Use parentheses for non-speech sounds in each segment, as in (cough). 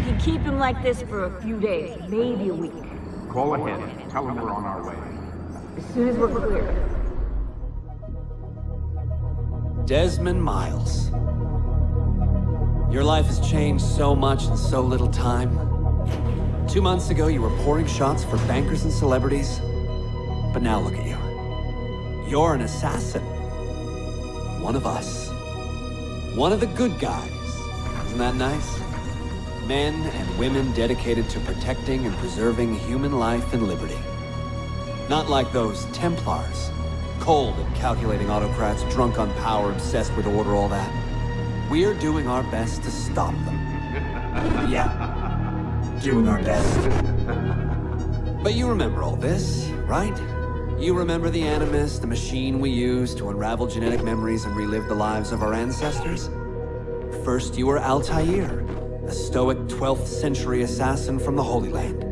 We can keep him like this for a few days, maybe a week. Call ahead. Tell him we're on our way. As soon as we're clear. Desmond Miles. Your life has changed so much in so little time. Two months ago, you were pouring shots for bankers and celebrities. But now look at you. You're an assassin. One of us. One of the good guys. Isn't that nice? Men and women dedicated to protecting and preserving human life and liberty. Not like those Templars. Cold and calculating autocrats, drunk on power, obsessed with order, all that. We're doing our best to stop them. (laughs) yeah. Doing our best. But you remember all this, right? You remember the Animus, the machine we used to unravel genetic memories and relive the lives of our ancestors? First you were Altair, a stoic 12th century assassin from the Holy Land.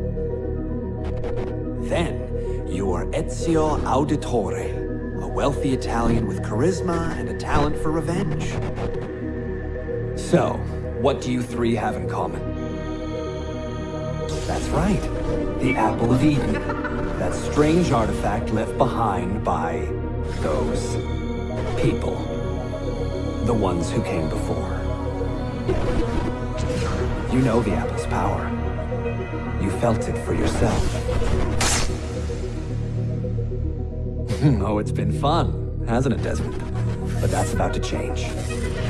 Then, you are Ezio Auditore, a wealthy Italian with charisma and a talent for revenge. So, what do you three have in common? That's right, the Apple of Eden. That strange artifact left behind by those people. The ones who came before. You know the Apple's power. You felt it for yourself. (laughs) oh, it's been fun, hasn't it, Desmond? But that's about to change.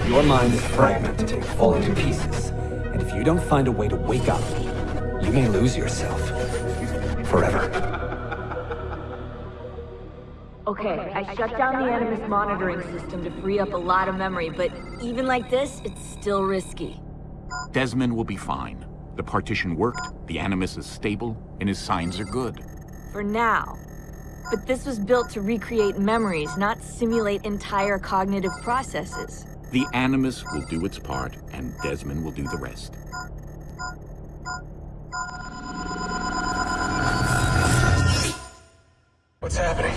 Your mind is fragmented, falling to pieces. And if you don't find a way to wake up, you may lose yourself. Forever. Okay, I shut down the Animus monitoring system to free up a lot of memory, but even like this, it's still risky. Desmond will be fine. The partition worked, the Animus is stable, and his signs are good. For now. But this was built to recreate memories, not simulate entire cognitive processes. The Animus will do its part, and Desmond will do the rest. What's happening?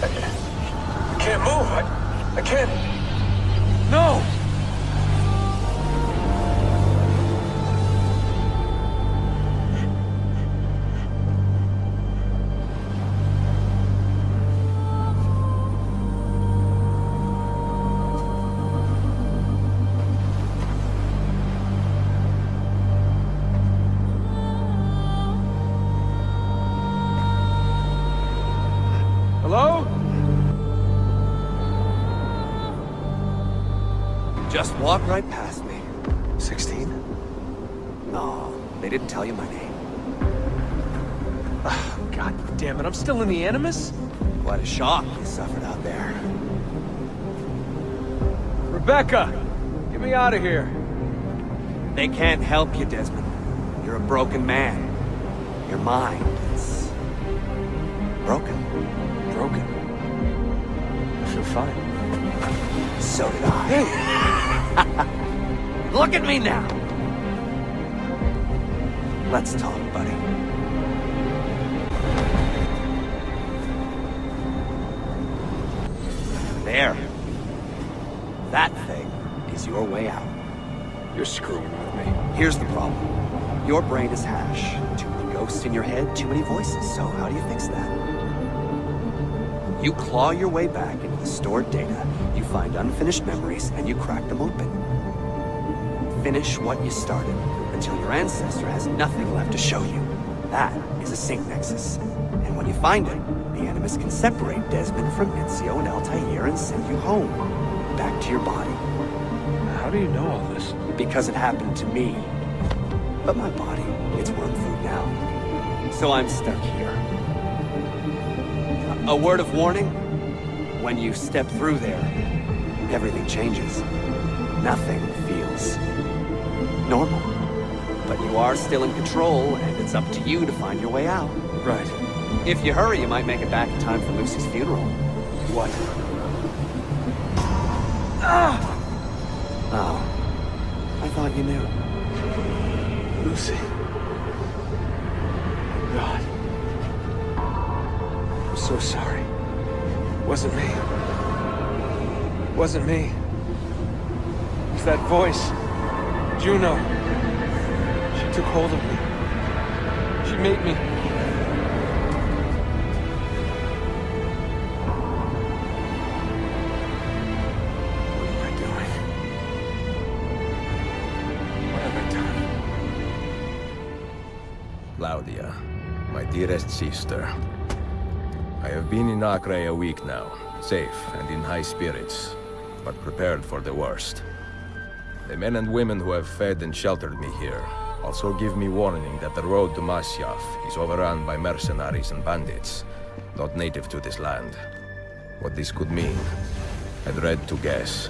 I can't, I can't move. I, I can't. No! Past me. 16? No, they didn't tell you my name. Oh, God damn it, I'm still in the Animus? What a shock you suffered out there. Rebecca! Get me out of here. They can't help you, Desmond. You're a broken man. Your mind is... broken. Broken. I feel fine. So did I. (laughs) Look at me now! Let's talk, buddy. There. That thing is your way out. You're screwing with me. Here's the problem. Your brain is hash. Too many ghosts in your head, too many voices. So how do you fix that? You claw your way back into the stored data, you find unfinished memories, and you crack them open. Finish what you started, until your ancestor has nothing left to show you. That is a sync nexus. And when you find it, the Animus can separate Desmond from Ezio and Altair and send you home. Back to your body. How do you know all this? Because it happened to me. But my body, it's worm food now. So I'm stuck here. A word of warning? When you step through there, everything changes. Nothing normal. But you are still in control, and it's up to you to find your way out. Right. If you hurry, you might make it back in time for Lucy's funeral. What? Ah! Oh. I thought you knew. Lucy. God. I'm so sorry. Wasn't me. Wasn't me. It was that voice. Juno. She, took hold of me. She made me. What am I doing? What have I done? Claudia, my dearest sister. I have been in Acre a week now, safe and in high spirits, but prepared for the worst. The men and women who have fed and sheltered me here also give me warning that the road to Masyaf is overrun by mercenaries and bandits, not native to this land. What this could mean, I dread to guess.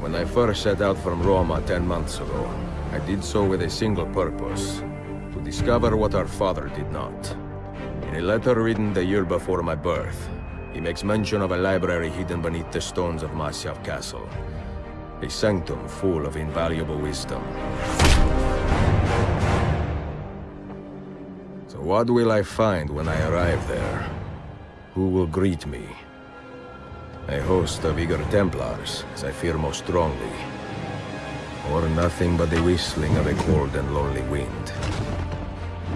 When I first set out from Roma ten months ago, I did so with a single purpose, to discover what our father did not. In a letter written the year before my birth, he makes mention of a library hidden beneath the stones of Masyaf Castle. A sanctum full of invaluable wisdom. So what will I find when I arrive there? Who will greet me? A host of eager Templars, as I fear most strongly. Or nothing but the whistling of a cold and lonely wind.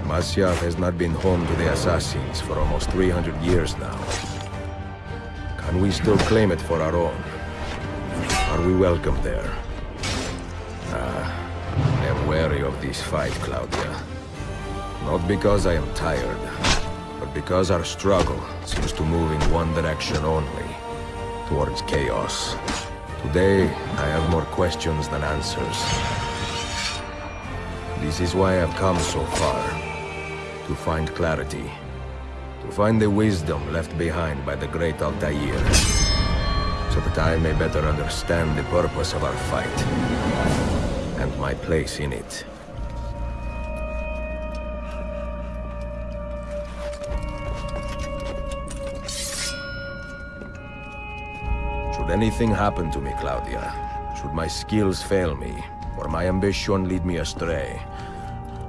Masyaf has not been home to the Assassins for almost 300 years now. Can we still claim it for our own? Are we welcome there? Ah, I am wary of this fight, Claudia. Not because I am tired, but because our struggle seems to move in one direction only, towards chaos. Today, I have more questions than answers. This is why I've come so far. To find clarity. To find the wisdom left behind by the great Altair. So that I may better understand the purpose of our fight. And my place in it. Should anything happen to me, Claudia, should my skills fail me, or my ambition lead me astray,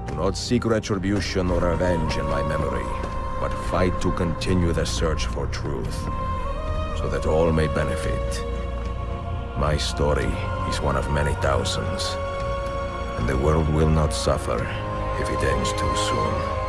do not seek retribution or revenge in my memory, but fight to continue the search for truth, so that all may benefit. My story is one of many thousands, and the world will not suffer if it ends too soon.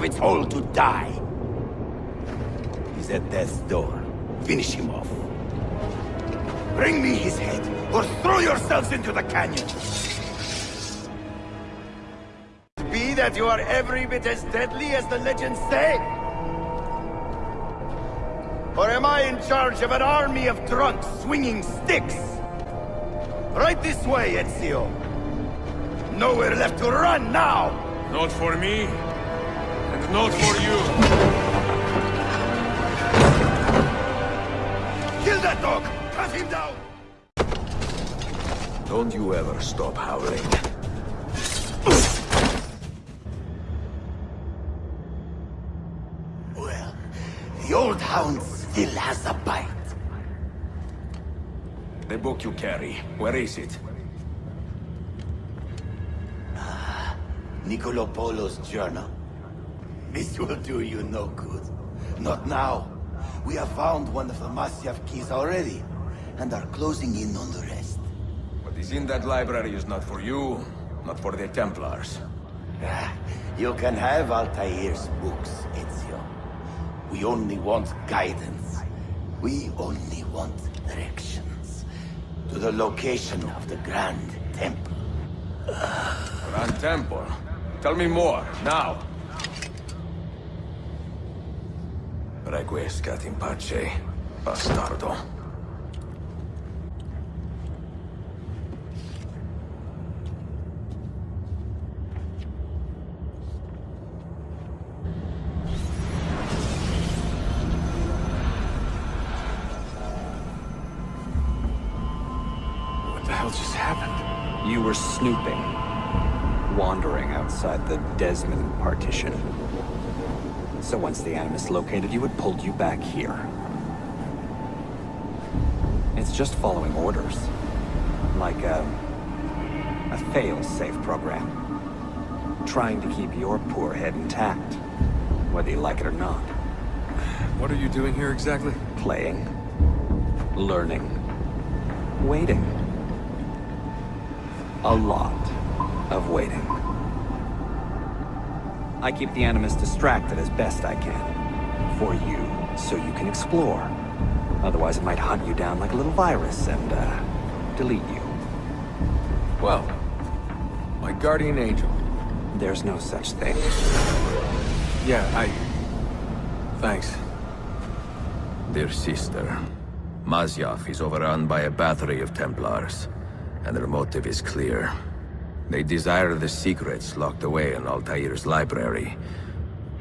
Of its hole to die. He's at death's door. Finish him off. Bring me his head, or throw yourselves into the canyon. Be that you are every bit as deadly as the legends say? Or am I in charge of an army of drunks swinging sticks? Right this way, Ezio. Nowhere left to run now! Not for me, not for you. Kill that dog! Cut him down! Don't you ever stop howling. Well, the old hound still has a bite. The book you carry, where is it? Ah, Niccolo Polo's journal. This will do you no good. Not now. We have found one of the Masyaf keys already, and are closing in on the rest. What is in that library is not for you, not for the Templars. Ah, You can have Altair's books, Ezio. We only want guidance. We only want directions. To the location of the Grand Temple. Grand Temple. Tell me more, now. Requiescat in pace, bastardo. What the hell just happened? You were snooping. Wandering outside the Desmond partition. So once the Animus located you, it pulled you back here. It's just following orders. Like a... a fail-safe program. Trying to keep your poor head intact. Whether you like it or not. What are you doing here exactly? Playing. Learning. Waiting. A lot of waiting. I keep the Animus distracted as best I can. For you, so you can explore. Otherwise it might hunt you down like a little virus and, uh, delete you. Well, my guardian angel. There's no such thing. Yeah, I... Thanks. Dear sister, Masyaf is overrun by a battery of Templars, and their motive is clear. They desire the secrets locked away in Altair's library.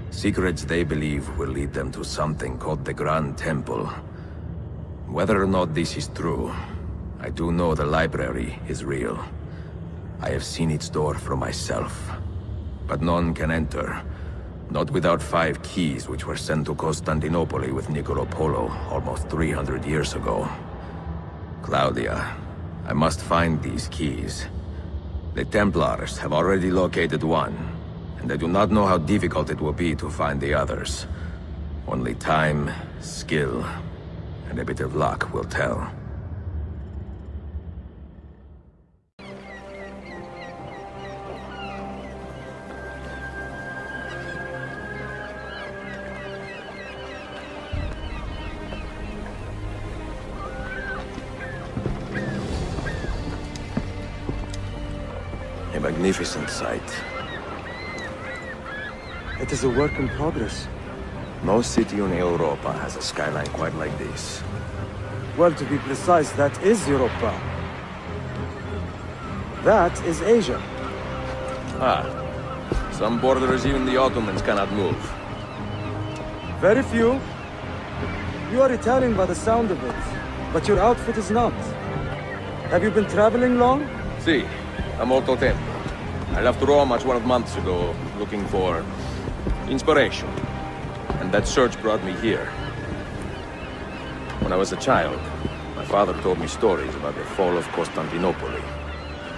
Secrets they believe will lead them to something called the Grand Temple. Whether or not this is true, I do know the library is real. I have seen its door for myself. But none can enter, not without five keys which were sent to Constantinople with Niccolo Polo almost 300 years ago. Claudia, I must find these keys. The Templars have already located one, and I do not know how difficult it will be to find the others. Only time, skill, and a bit of luck will tell. Magnificent sight. It is a work in progress. No city in Europa has a skyline quite like this. Well, to be precise, that is Europa. That is Asia. Ah, some borders even the Ottomans cannot move. Very few. You are Italian by the sound of it, but your outfit is not. Have you been traveling long? Si, a molto tempo. I left Rome 12 months ago, looking for inspiration. And that search brought me here. When I was a child, my father told me stories about the fall of Constantinople.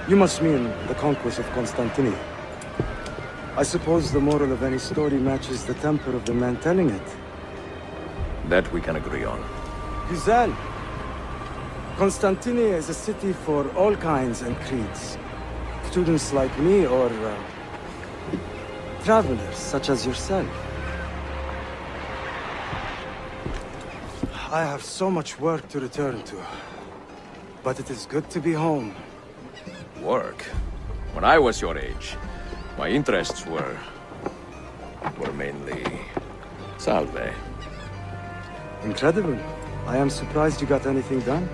You must mean the conquest of Constantinople. I suppose the moral of any story matches the temper of the man telling it. That we can agree on. Güzel. Constantinople is a city for all kinds and creeds. Students like me or... Uh, travelers such as yourself. I have so much work to return to. But it is good to be home. Work? When I was your age, My interests were... were mainly... Salve. Incredible. I am surprised you got anything done.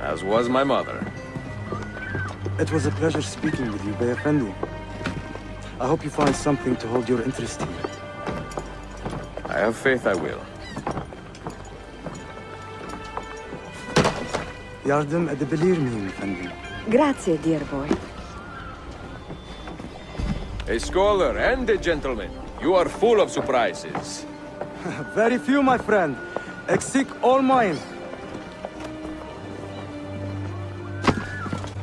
As was my mother. It was a pleasure speaking with you, Bey Effendi. I hope you find something to hold your interest here. I have faith I will. Yardım edebilir miyim efendim? Grazie, dear boy. A scholar and a gentleman. You are full of surprises. (laughs) Very few, my friend. Eksik olmayın.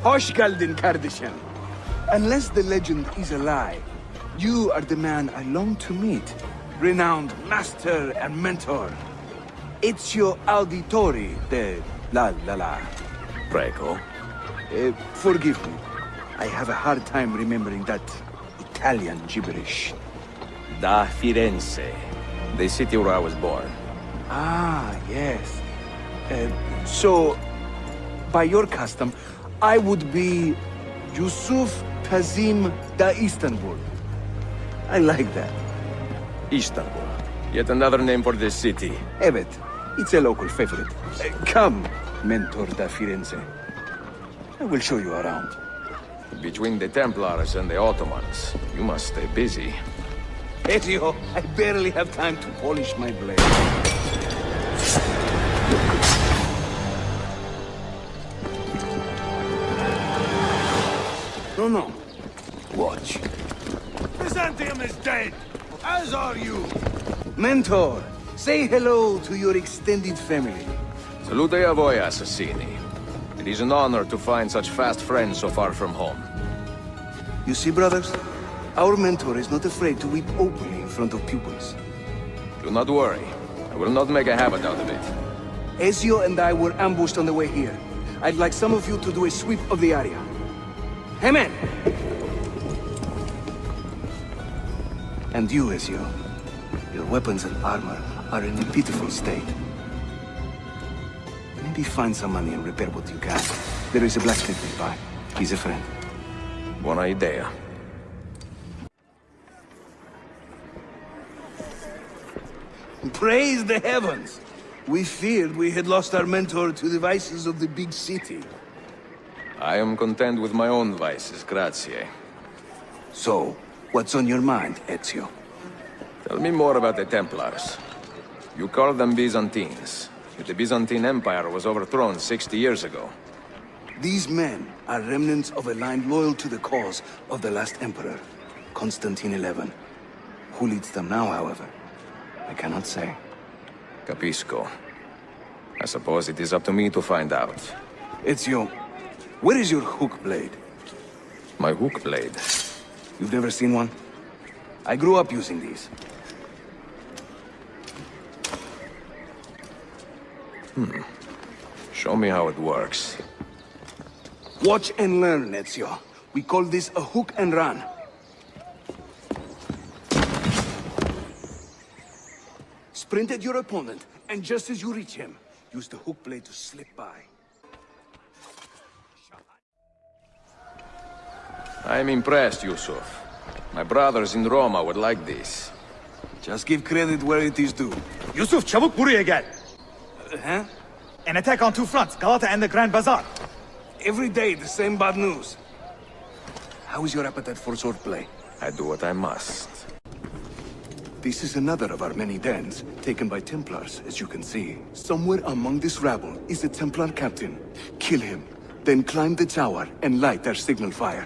Hoş geldin kardeşim. Unless the legend is a lie, you are the man I long to meet. Renowned master and mentor. Ezio Auditori de La La La. Prego. Uh, forgive me. I have a hard time remembering that Italian gibberish. Da Firenze. The city where I was born. Ah, yes. Uh, so, by your custom, I would be Yusuf Tazim da Istanbul. I like that. Istanbul. Yet another name for this city. Evet, it's a local favorite. Uh, come, Mentor da Firenze. I will show you around. Between the Templars and the Ottomans, you must stay busy. Ezio, I barely have time to polish my blade. No, no. Watch. Byzantium is dead, as are you. Mentor, say hello to your extended family. Salute a voi, assassini. It is an honor to find such fast friends so far from home. You see, brothers? Our mentor is not afraid to weep openly in front of pupils. Do not worry. I will not make a habit out of it. Ezio and I were ambushed on the way here. I'd like some of you to do a sweep of the area. Man! And you, Ezio. Your weapons and armor are in a pitiful state. Maybe find some money and repair what you can. There is a blacksmith nearby. He's a friend. Buona idea. Praise the heavens! We feared we had lost our mentor to the vices of the big city. I am content with my own vices, grazie. So, what's on your mind, Ezio? Tell me more about the Templars. You call them Byzantines. Yet the Byzantine Empire was overthrown 60 years ago. These men are remnants of a line loyal to the cause of the last emperor, Constantine XI. Who leads them now, however? I cannot say. Capisco. I suppose it is up to me to find out. It's Ezio, where is your hook blade? My hook blade. You've never seen one? I grew up using these. Hmm. Show me how it works. Watch and learn, Ezio. We call this a hook and run. Sprint at your opponent, and just as you reach him, use the hook blade to slip by. I am impressed, Yusuf. My brothers in Roma would like this. Just give credit where it is due. Yusuf çabuk buraya gel. Huh? An attack on two fronts, Galata and the Grand Bazaar. Every day, the same bad news. How is your appetite for swordplay? I do what I must. This is another of our many dens, taken by Templars, as you can see. Somewhere among this rabble is a Templar captain. Kill him, then climb the tower and light their signal fire.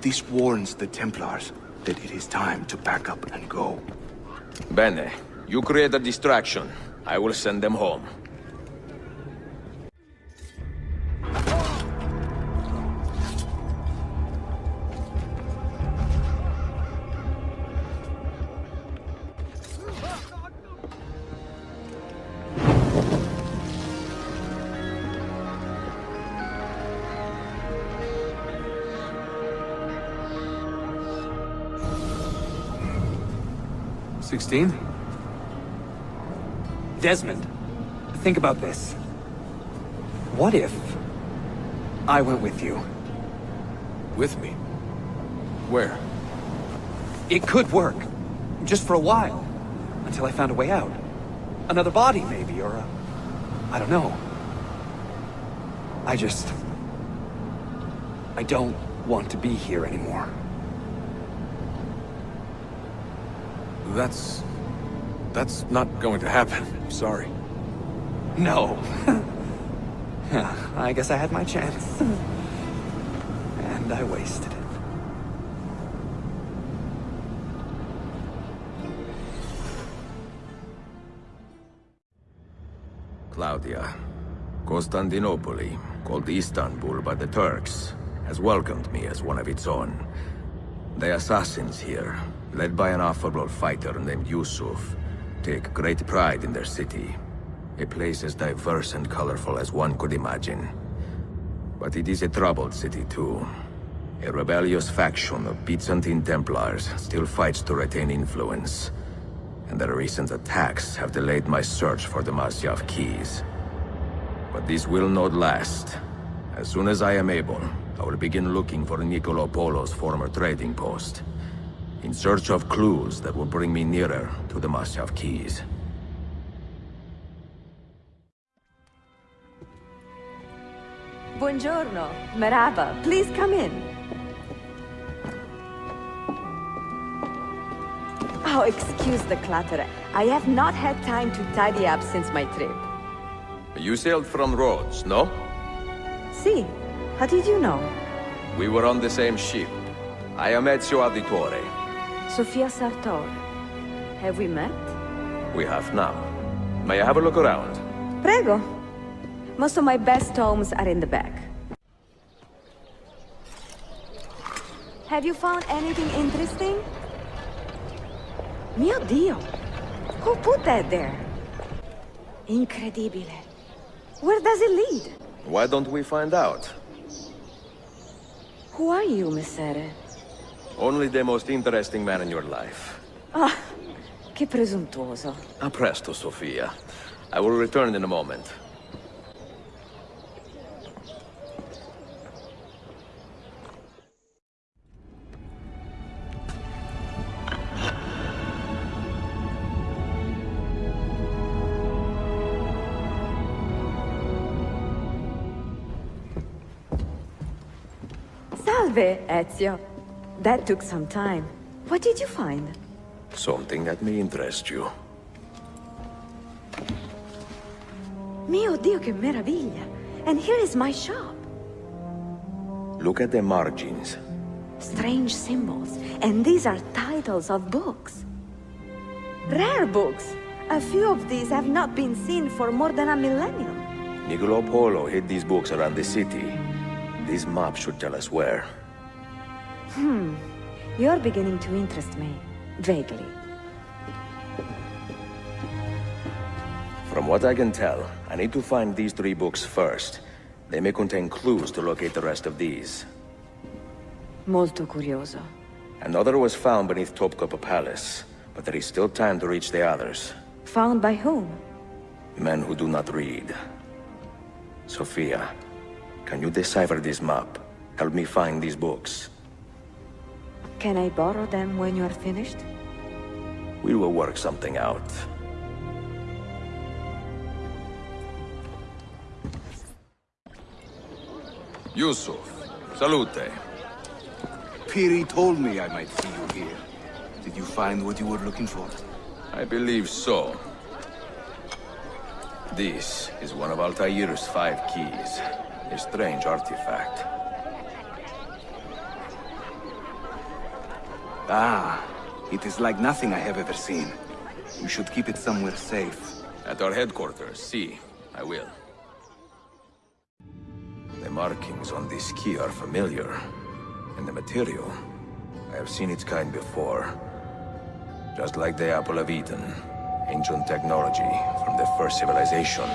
This warns the Templars that it is time to pack up and go. Bene, you create a distraction. I will send them home. Sixteen? Desmond, think about this. What if I went with you? With me? Where? It could work. Just for a while. Until I found a way out. Another body, maybe, or a... I don't know. I just... I don't want to be here anymore. That's... That's not going to happen. I'm Sorry. No. (laughs) I guess I had my chance. And I wasted it. Claudia. Constantinople, called Istanbul by the Turks, has welcomed me as one of its own. The assassins here, led by an affable fighter named Yusuf, take great pride in their city. A place as diverse and colorful as one could imagine. But it is a troubled city too. A rebellious faction of Byzantine Templars still fights to retain influence. And their recent attacks have delayed my search for the Masyaf keys. But this will not last. As soon as I am able, I will begin looking for Niccolo Polo's former trading post. In search of clues that will bring me nearer to the Masyaf keys. Buongiorno. Merhaba. Please come in. Oh, excuse the clutter. I have not had time to tidy up since my trip. You sailed from Rhodes, no? See, how did you know? We were on the same ship. I am Ezio Auditore. Sofia Sartor. Have we met? We have now. May I have a look around? Prego. Most of my best tomes are in the back. Have you found anything interesting? Mio Dio! Who put that there? Incredibile. Where does it lead? Why don't we find out? Who are you, Messere? Only the most interesting man in your life. Ah, che presuntuoso. A presto, Sofia. I will return in a moment. Salve, Ezio. That took some time. What did you find? Something that may interest you. Mio Dio, che meraviglia! And here is my shop. Look at the margins. Strange symbols. And these are titles of books. Rare books. A few of these have not been seen for more than a millennium. Niccolo Polo hid these books around the city. This map should tell us where. Hmm. You're beginning to interest me. Vaguely. From what I can tell, I need to find these three books first. They may contain clues to locate the rest of these. Molto curioso. Another was found beneath Topkapi Palace, but there is still time to reach the others. Found by whom? Men who do not read. Sofia, can you decipher this map? Help me find these books. Can I borrow them when you are finished? We will work something out. Yusuf, salute. Piri told me I might see you here. Did you find what you were looking for? I believe so. This is one of Altair's five keys. A strange artifact. Ah, it is like nothing I have ever seen. You should keep it somewhere safe. At our headquarters, see. I will. The markings on this key are familiar. And the material. I have seen its kind before. Just like the Apple of Eden. Ancient technology from the first civilization.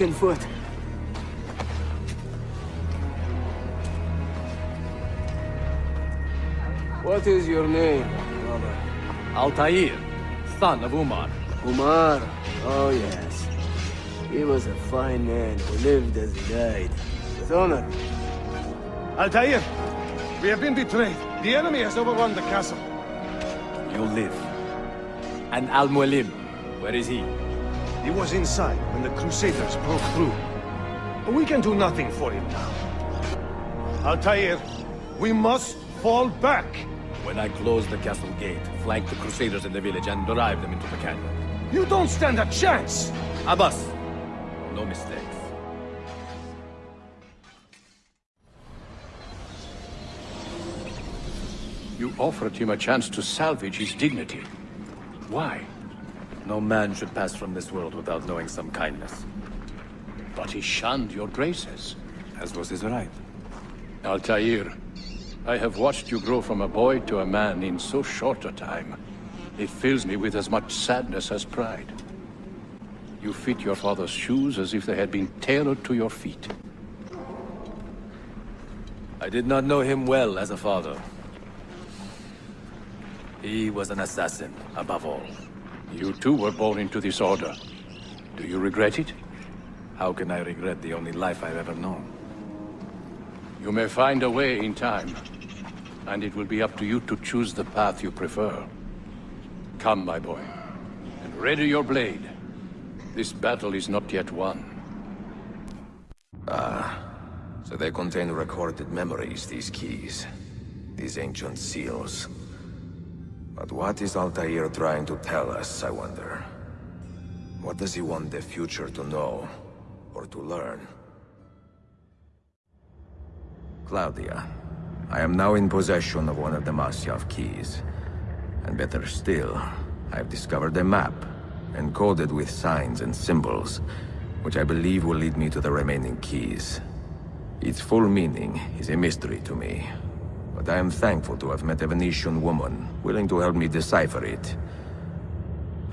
Broken foot. What is your name, brother? Altair, son of Umar. Umar. Oh, yes. He was a fine man who lived as he died. With honor. Altair, we have been betrayed. The enemy has overrun the castle. You live. And Al-Mualim, where is he? He was inside when the Crusaders broke through. We can do nothing for him now. Altair, we must fall back. When I close the castle gate, flank the Crusaders in the village and drive them into the canyon. You don't stand a chance! Abbas, no mistakes. You offered him a chance to salvage his dignity. Why? No man should pass from this world without knowing some kindness. But he shunned your graces. As was his right. Altair, I have watched you grow from a boy to a man in so short a time. It fills me with as much sadness as pride. You fit your father's shoes as if they had been tailored to your feet. I did not know him well as a father. He was an assassin, above all. You too were born into this order. Do you regret it? How can I regret the only life I've ever known? You may find a way in time, and it will be up to you to choose the path you prefer. Come, my boy, and ready your blade. This battle is not yet won. Ah, so they contain recorded memories, these keys. These ancient seals. But what is Altair trying to tell us, I wonder? What does he want the future to know, or to learn? Claudia, I am now in possession of one of the Masyaf keys. And better still, I have discovered a map, encoded with signs and symbols, which I believe will lead me to the remaining keys. Its full meaning is a mystery to me, but I am thankful to have met a Venetian woman willing to help me decipher it.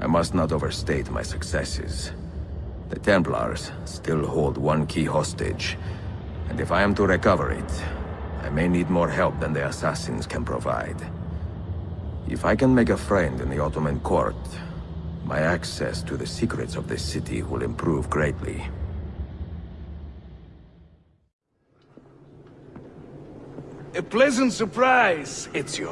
I must not overstate my successes. The Templars still hold one key hostage, and if I am to recover it, I may need more help than the assassins can provide. If I can make a friend in the Ottoman court, my access to the secrets of this city will improve greatly. A pleasant surprise, Ezio.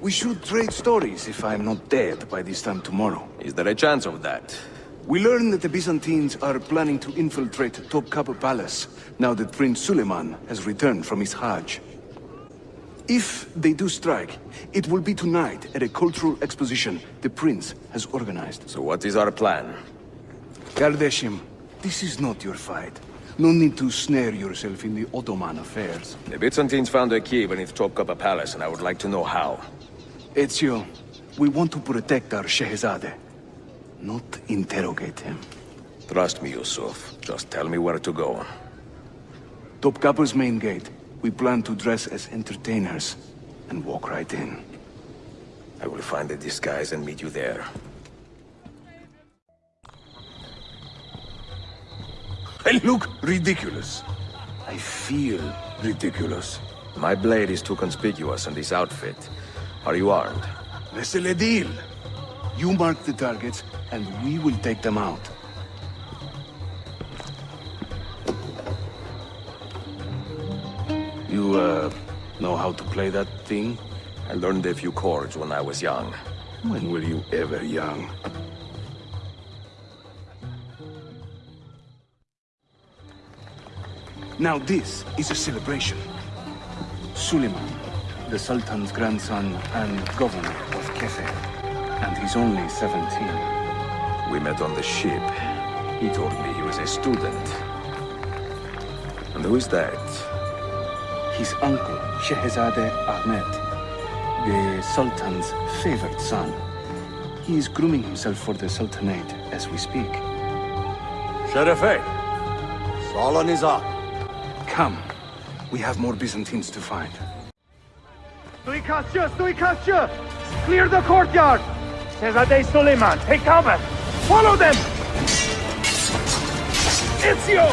We should trade stories if I'm not dead by this time tomorrow. Is there a chance of that? We learned that the Byzantines are planning to infiltrate Topkapi Palace, now that Prince Suleiman has returned from his Hajj. If they do strike, it will be tonight at a cultural exposition the prince has organized. So what is our plan? Kardeşim, this is not your fight. No need to snare yourself in the Ottoman affairs. The Byzantines found a key beneath Topkapi Palace, and I would like to know how. Ezio, we want to protect our Shehzade, not interrogate him. Trust me, Yusuf. Just tell me where to go. Topkapi's main gate. We plan to dress as entertainers and walk right in. I will find a disguise and meet you there. I (laughs) look ridiculous. I feel ridiculous. My blade is too conspicuous in this outfit. Are you armed? C'est le deal. You mark the targets, and we will take them out. You, uh, know how to play that thing? I learned a few chords when I was young. When were you ever young? Now this is a celebration. Suleiman, the Sultan's grandson and governor of Kefe, and he's only 17. We met on the ship. He told me he was a student. And who is that? His uncle, Shehzade Ahmed, the Sultan's favorite son. He is grooming himself for the Sultanate as we speak. Sherife, Salah Nizar. Come. We have more Byzantines to find. Suikastçı, suikastçı! Clear the courtyard! Shehzade Suleiman, take cover! Follow them! Ezio!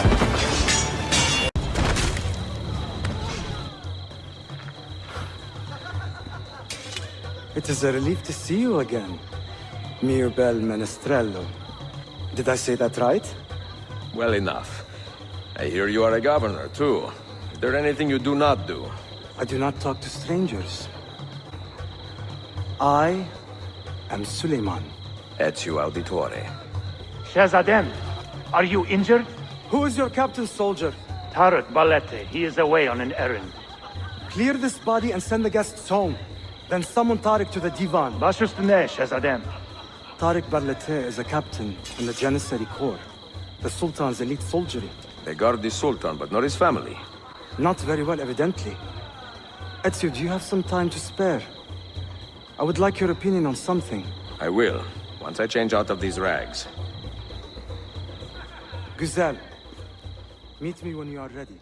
It is a relief to see you again, Mirbel Menestrello. Did I say that right? Well enough. I hear you are a governor, too. Is there anything you do not do? I do not talk to strangers. I am Suleiman. Ezio Auditore. Shahzadem, are you injured? Who is your captain, soldier? Tarek Barleti. He is away on an errand. Clear this body and send the guests home. Then summon Tarek to the divan. Baş üstüne Shahzadem. Tarek Barleti is a captain in the Janissary Corps. The Sultan's elite soldiery. They guard the Sultan, but not his family. Not very well, evidently. Ezio, do you have some time to spare? I would like your opinion on something. I will, once I change out of these rags. Güzel. Meet me when you are ready.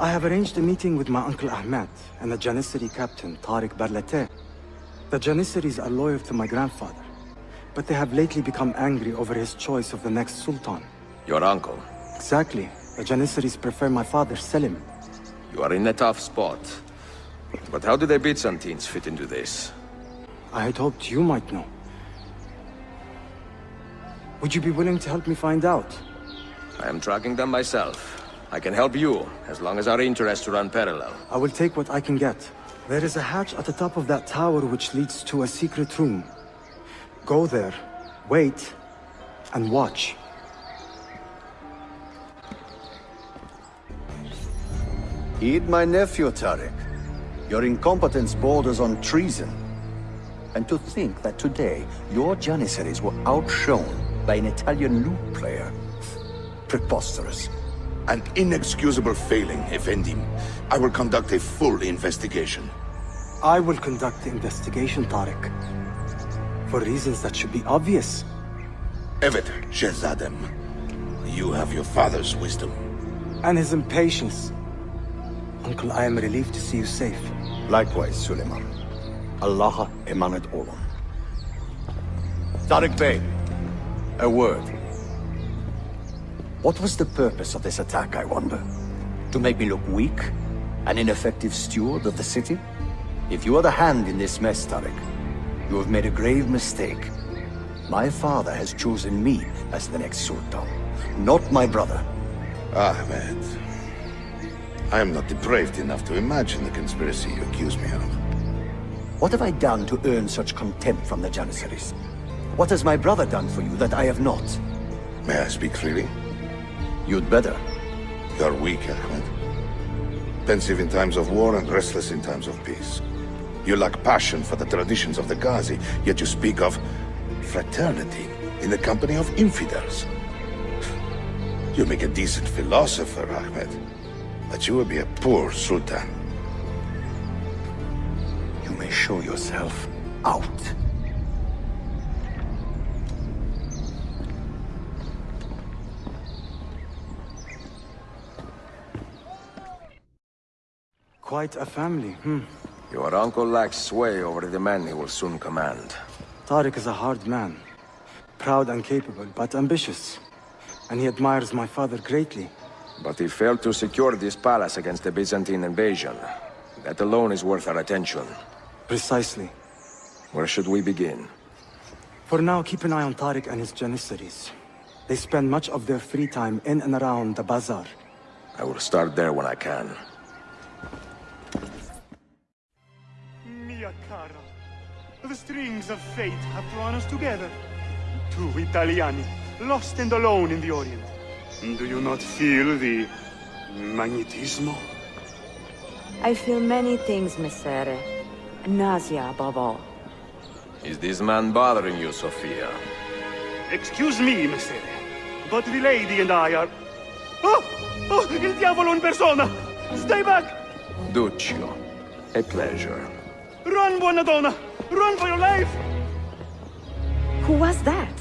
I have arranged a meeting with my uncle Ahmed and the Janissary captain, Tariq Barleti. The Janissaries are loyal to my grandfather, but they have lately become angry over his choice of the next sultan. Your uncle? Exactly. The Janissaries prefer my father, Selim. You are in a tough spot. But how do the Byzantines fit into this? I had hoped you might know. Would you be willing to help me find out? I am tracking them myself. I can help you, as long as our interests run parallel. I will take what I can get. There is a hatch at the top of that tower which leads to a secret room. Go there, wait, and watch. Heed my nephew, Tarek. Your incompetence borders on treason. And to think that today, your Janissaries were outshone by an Italian lute player. Preposterous. An inexcusable failing, Effendim. I will conduct a full investigation. I will conduct the investigation, Tarek. For reasons that should be obvious. Evet, Shehzadem. You have your father's wisdom. And his impatience. Uncle, I am relieved to see you safe. Likewise, Suleiman. Allah emanat olun. Tariq Bey, a word. What was the purpose of this attack, I wonder? To make me look weak? An ineffective steward of the city? If you are the hand in this mess, Tariq, you have made a grave mistake. My father has chosen me as the next Sultan, not my brother. Ahmed. I am not depraved enough to imagine the conspiracy you accuse me of. What have I done to earn such contempt from the Janissaries? What has my brother done for you that I have not? May I speak freely? You'd better. You are weak, Ahmed. Pensive in times of war and restless in times of peace. You lack passion for the traditions of the Ghazi, yet you speak of fraternity in the company of infidels. You make a decent philosopher, Ahmed, but you will be a poor sultan. You may show yourself out. Quite a family, hmm. Your uncle lacks sway over the men he will soon command. Tariq is a hard man. Proud and capable, but ambitious. And he admires my father greatly. But he failed to secure this palace against the Byzantine invasion. That alone is worth our attention. Precisely. Where should we begin? For now, keep an eye on Tariq and his Janissaries. They spend much of their free time in and around the bazaar. I will start there when I can. The strings of fate have drawn us together. Two Italiani, lost and alone in the Orient. Do you not feel the magnetismo? I feel many things, Messere. Nausea above all. Is this man bothering you, Sofia? Excuse me, Messere, but the lady and I are... Oh! Oh, il diavolo in persona! Stay back! Duccio, a pleasure. Run, buona donna! Run for your life! Who was that?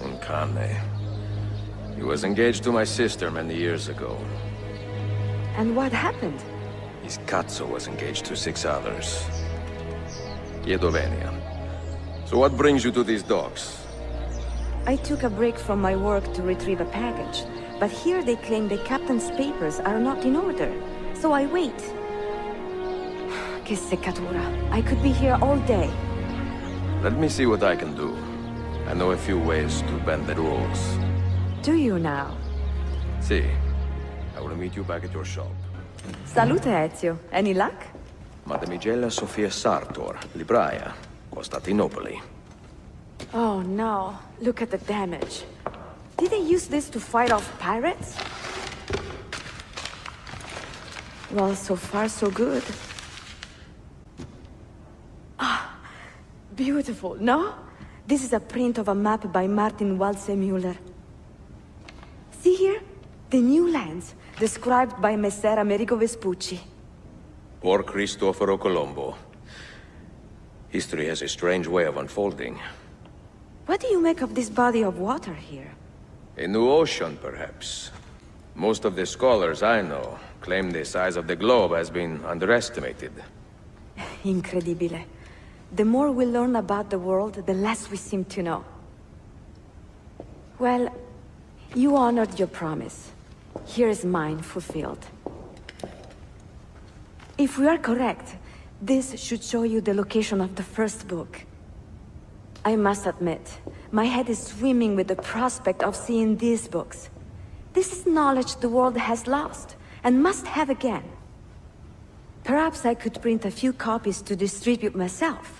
Uncane. He was engaged to my sister many years ago. And what happened? His Katso was engaged to six others. Iedovenia. So what brings you to these docks? I took a break from my work to retrieve a package, but here they claim the captain's papers are not in order, so I wait. Che seccatura. I could be here all day. Let me see what I can do. I know a few ways to bend the rules. Do you now? See, I will meet you back at your shop. Salute, Ezio. Any luck? Madamigella Sofia Sartor, Libraia, Costantinopoli. Oh no, look at the damage. Did they use this to fight off pirates? Well, so far so good. Beautiful, no? This is a print of a map by Martin Waldseemüller. See here? The new lands, described by Messer Amerigo Vespucci. Poor Cristoforo Colombo. History has a strange way of unfolding. What do you make of this body of water here? A new ocean, perhaps. Most of the scholars I know claim the size of the globe has been underestimated. (laughs) Incredibile. The more we learn about the world, the less we seem to know. Well, you honored your promise. Here is mine fulfilled. If we are correct, this should show you the location of the first book. I must admit, my head is swimming with the prospect of seeing these books. This is knowledge the world has lost, and must have again. Perhaps I could print a few copies to distribute myself.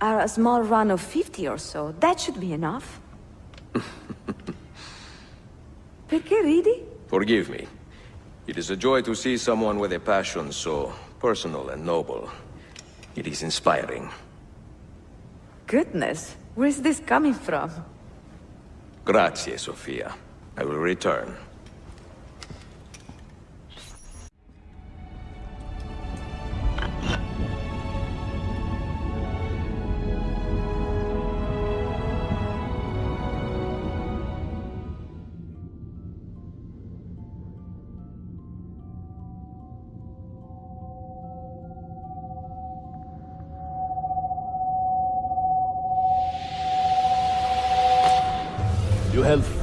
Are a small run of 50 or so, that should be enough. (laughs) Perché ridi? Forgive me. It is a joy to see someone with a passion so personal and noble. It is inspiring. Goodness, where's this coming from? Grazie, Sofia. I will return.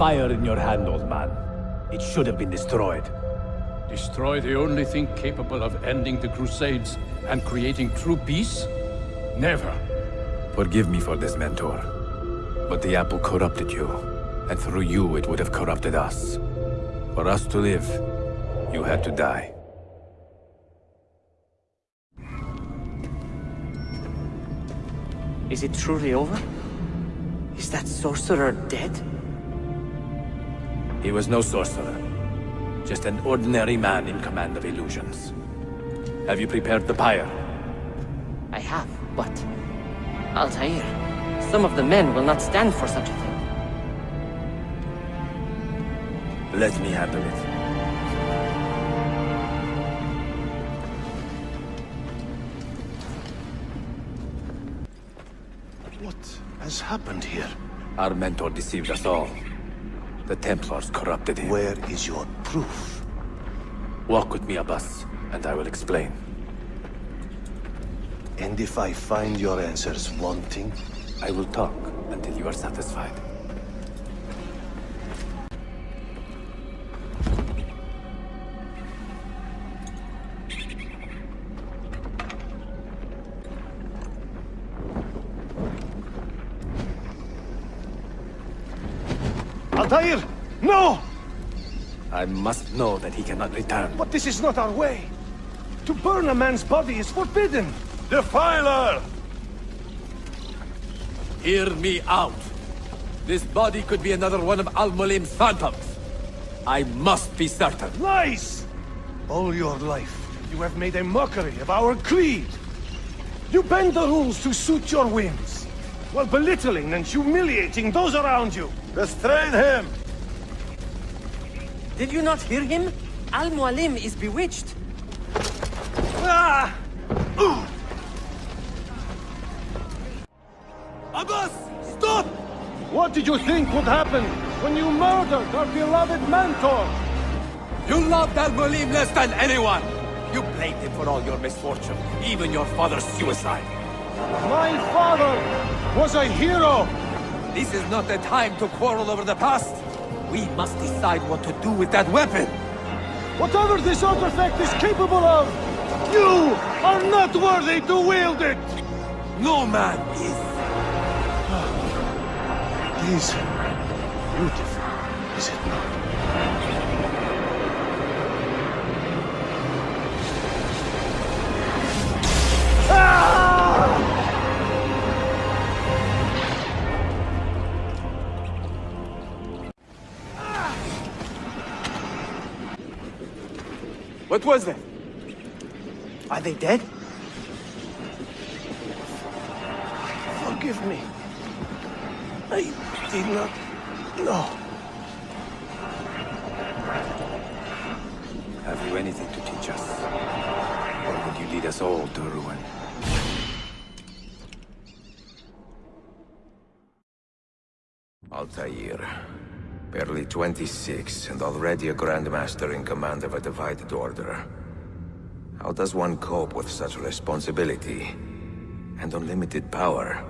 Fire in your hand, old man. It should have been destroyed. Destroy the only thing capable of ending the Crusades and creating true peace? Never. Forgive me for this, Mentor. But the apple corrupted you, and through you it would have corrupted us. For us to live, you had to die. Is it truly over? Is that sorcerer dead? He was no sorcerer. Just an ordinary man in command of illusions. Have you prepared the pyre? I have, but... Altair, some of the men will not stand for such a thing. Let me handle it. What has happened here? Our mentor deceived us all. The Templars corrupted him. Where is your proof? Walk with me, Abbas, and I will explain. And if I find your answers wanting? I will talk until you are satisfied. Must know that he cannot return. But this is not our way. To burn a man's body is forbidden. Defiler! Hear me out. This body could be another one of Al-Mualim's phantoms. I must be certain. Lies! All your life, you have made a mockery of our creed. You bend the rules to suit your whims, while belittling and humiliating those around you. Restrain him! Did you not hear him? Al-Mualim is bewitched. Ah! Abbas! Stop! What did you think would happen when you murdered our beloved mentor? You loved Al-Mualim less than anyone! You blamed him for all your misfortune, even your father's suicide. My father was a hero! This is not the time to quarrel over the past. We must decide what to do with that weapon. Whatever this artifact is capable of, you are not worthy to wield it! No man is. It is beautiful, is it not? Ah! What was that? Are they dead? Forgive me. I did not know. 26, and already a Grandmaster in command of a divided order. How does one cope with such responsibility? And unlimited power?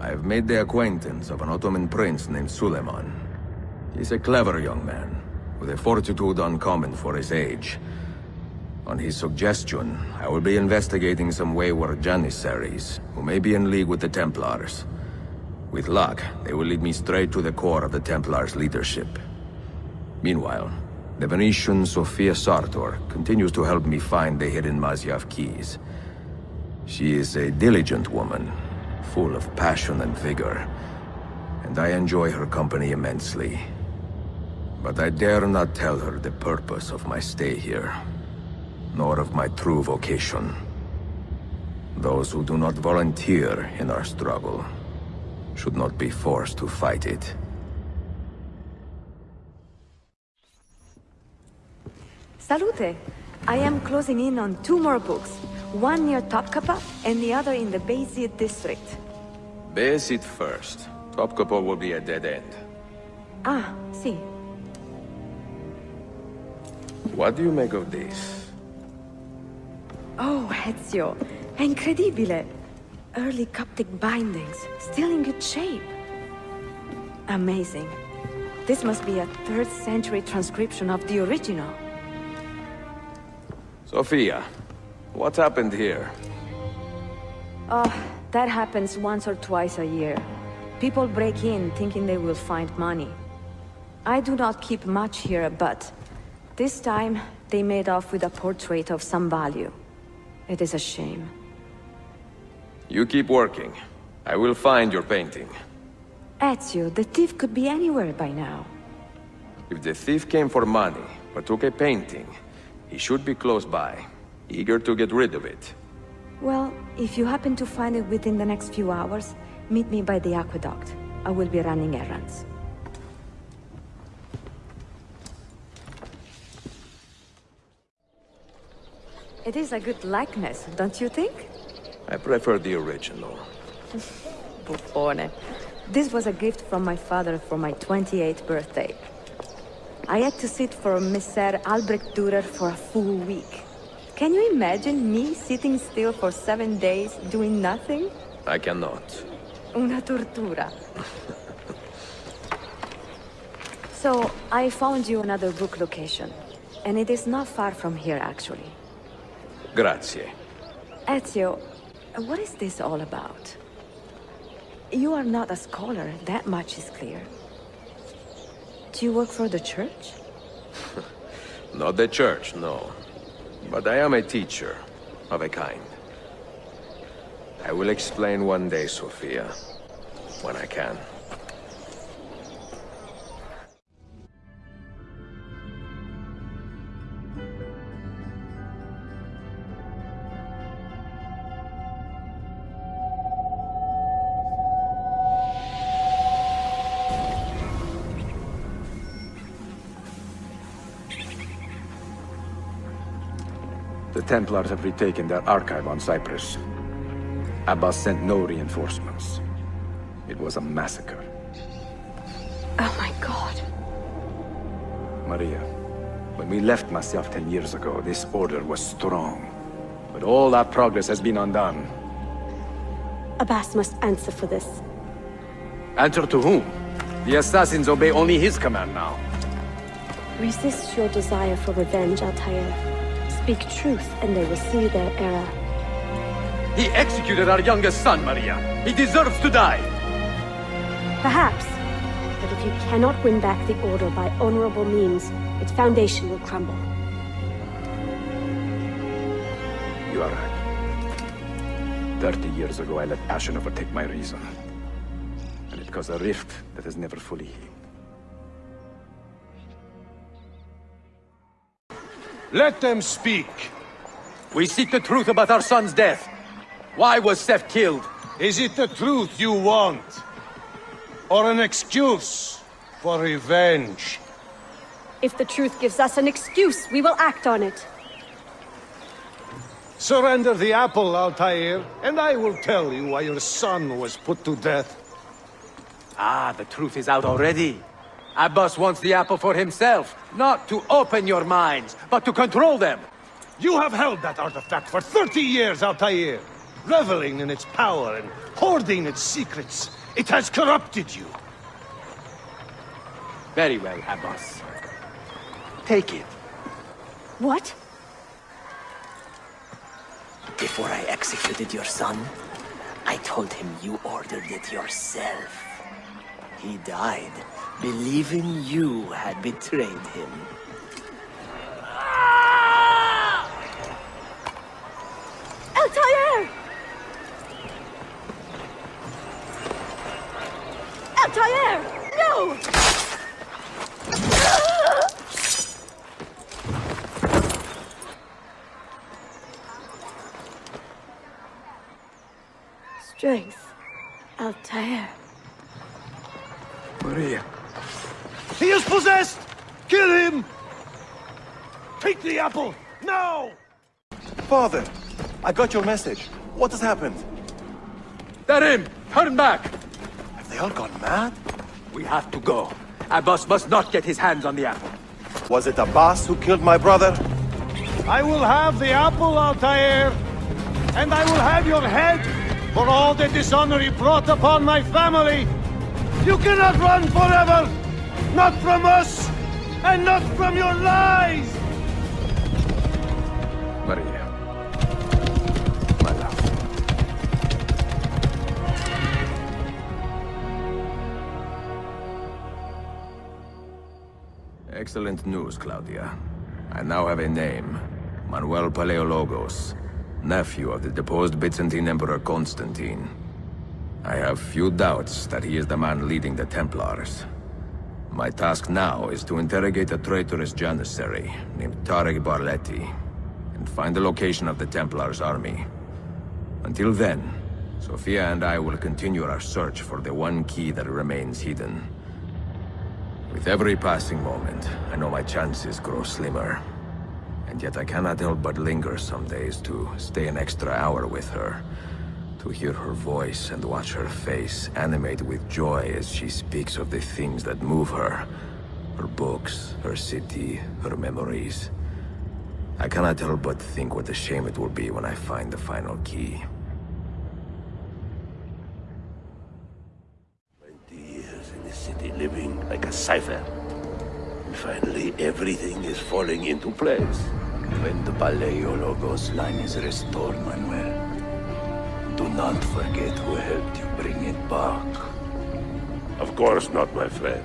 I have made the acquaintance of an Ottoman prince named Suleiman. He's a clever young man, with a fortitude uncommon for his age. On his suggestion, I will be investigating some wayward Janissaries, who may be in league with the Templars. With luck, they will lead me straight to the core of the Templars' leadership. Meanwhile, the Venetian Sofia Sartor continues to help me find the hidden Masyaf keys. She is a diligent woman, full of passion and vigor, and I enjoy her company immensely. But I dare not tell her the purpose of my stay here, nor of my true vocation. Those who do not volunteer in our struggle should not be forced to fight it. Salute! I am closing in on two more books. One near Topkapı and the other in the Bayezid district. Bayezid first. Topkapi will be a dead end. Ah, see. What do you make of this? Oh, Ezio. Incredibile. Early Coptic bindings, still in good shape. Amazing. This must be a 3rd century transcription of the original. Sofia, what happened here? Oh, that happens once or twice a year. People break in thinking they will find money. I do not keep much here, but this time they made off with a portrait of some value. It is a shame. You keep working. I will find your painting. Ezio, the thief could be anywhere by now. If the thief came for money, but took a painting, he should be close by, eager to get rid of it. Well, if you happen to find it within the next few hours, meet me by the aqueduct. I will be running errands. It is a good likeness, don't you think? I prefer the original. (laughs) Buffone. This was a gift from my father for my 28th birthday. I had to sit for Messer Albrecht Dürer for a full week. Can you imagine me sitting still for seven days doing nothing? I cannot. Una tortura. (laughs) so, I found you another book location. And it is not far from here, actually. Grazie. Ezio, what is this all about? You are not a scholar, that much is clear. Do you work for the church? (laughs) Not the church, no. But I am a teacher, of a kind. I will explain one day, Sofia. When I can. The Templars have retaken their archive on Cyprus. Abbas sent no reinforcements. It was a massacre. Oh my god. Maria, when we left Masyaf ten years ago, this order was strong. But all that progress has been undone. Abbas must answer for this. Answer to whom? The assassins obey only his command now. Resist your desire for revenge, Altair. Speak truth, and they will see their error. He executed our youngest son, Maria. He deserves to die. Perhaps. But if you cannot win back the Order by honorable means, its foundation will crumble. You are right. Thirty years ago, I let passion overtake my reason. And it caused a rift that has never fully healed. Let them speak. We seek the truth about our son's death. Why was Seth killed? Is it the truth you want? Or an excuse for revenge? If the truth gives us an excuse, we will act on it. Surrender the apple, Altair, and I will tell you why your son was put to death. Ah, the truth is out already. Abbas wants the apple for himself, not to open your minds, but to control them. You have held that artifact for 30 years, Altair, reveling in its power and hoarding its secrets. It has corrupted you. Very well, Abbas. Take it. What? Before I executed your son, I told him you ordered it yourself. He died, believing you had betrayed him. Altair! Altair! No! Strength. Altair. Maria. He is possessed! Kill him! Take the apple, now! Father, I got your message. What has happened? They're in! Turn back! Have they all gone mad? We have to go. Abbas must not get his hands on the apple. Was it Abbas who killed my brother? I will have the apple, Altair, and I will have your head for all the dishonor you brought upon my family. You cannot run forever! Not from us, and not from your lies! Maria. My love. Excellent news, Claudia. I now have a name. Manuel Paleologos, nephew of the deposed Byzantine Emperor Constantine. I have few doubts that he is the man leading the Templars. My task now is to interrogate a traitorous Janissary named Tarek Barleti and find the location of the Templars' army. Until then, Sofia and I will continue our search for the one key that remains hidden. With every passing moment, I know my chances grow slimmer. And yet I cannot help but linger some days to stay an extra hour with her. To hear her voice and watch her face animate with joy as she speaks of the things that move her. Her books, her city, her memories. I cannot help but think what a shame it will be when I find the final key. Twenty years in the city living like a cipher. And finally, everything is falling into place. When the Paleologos line is restored, Manuel, do not forget who helped you bring it back. Of course not, my friend.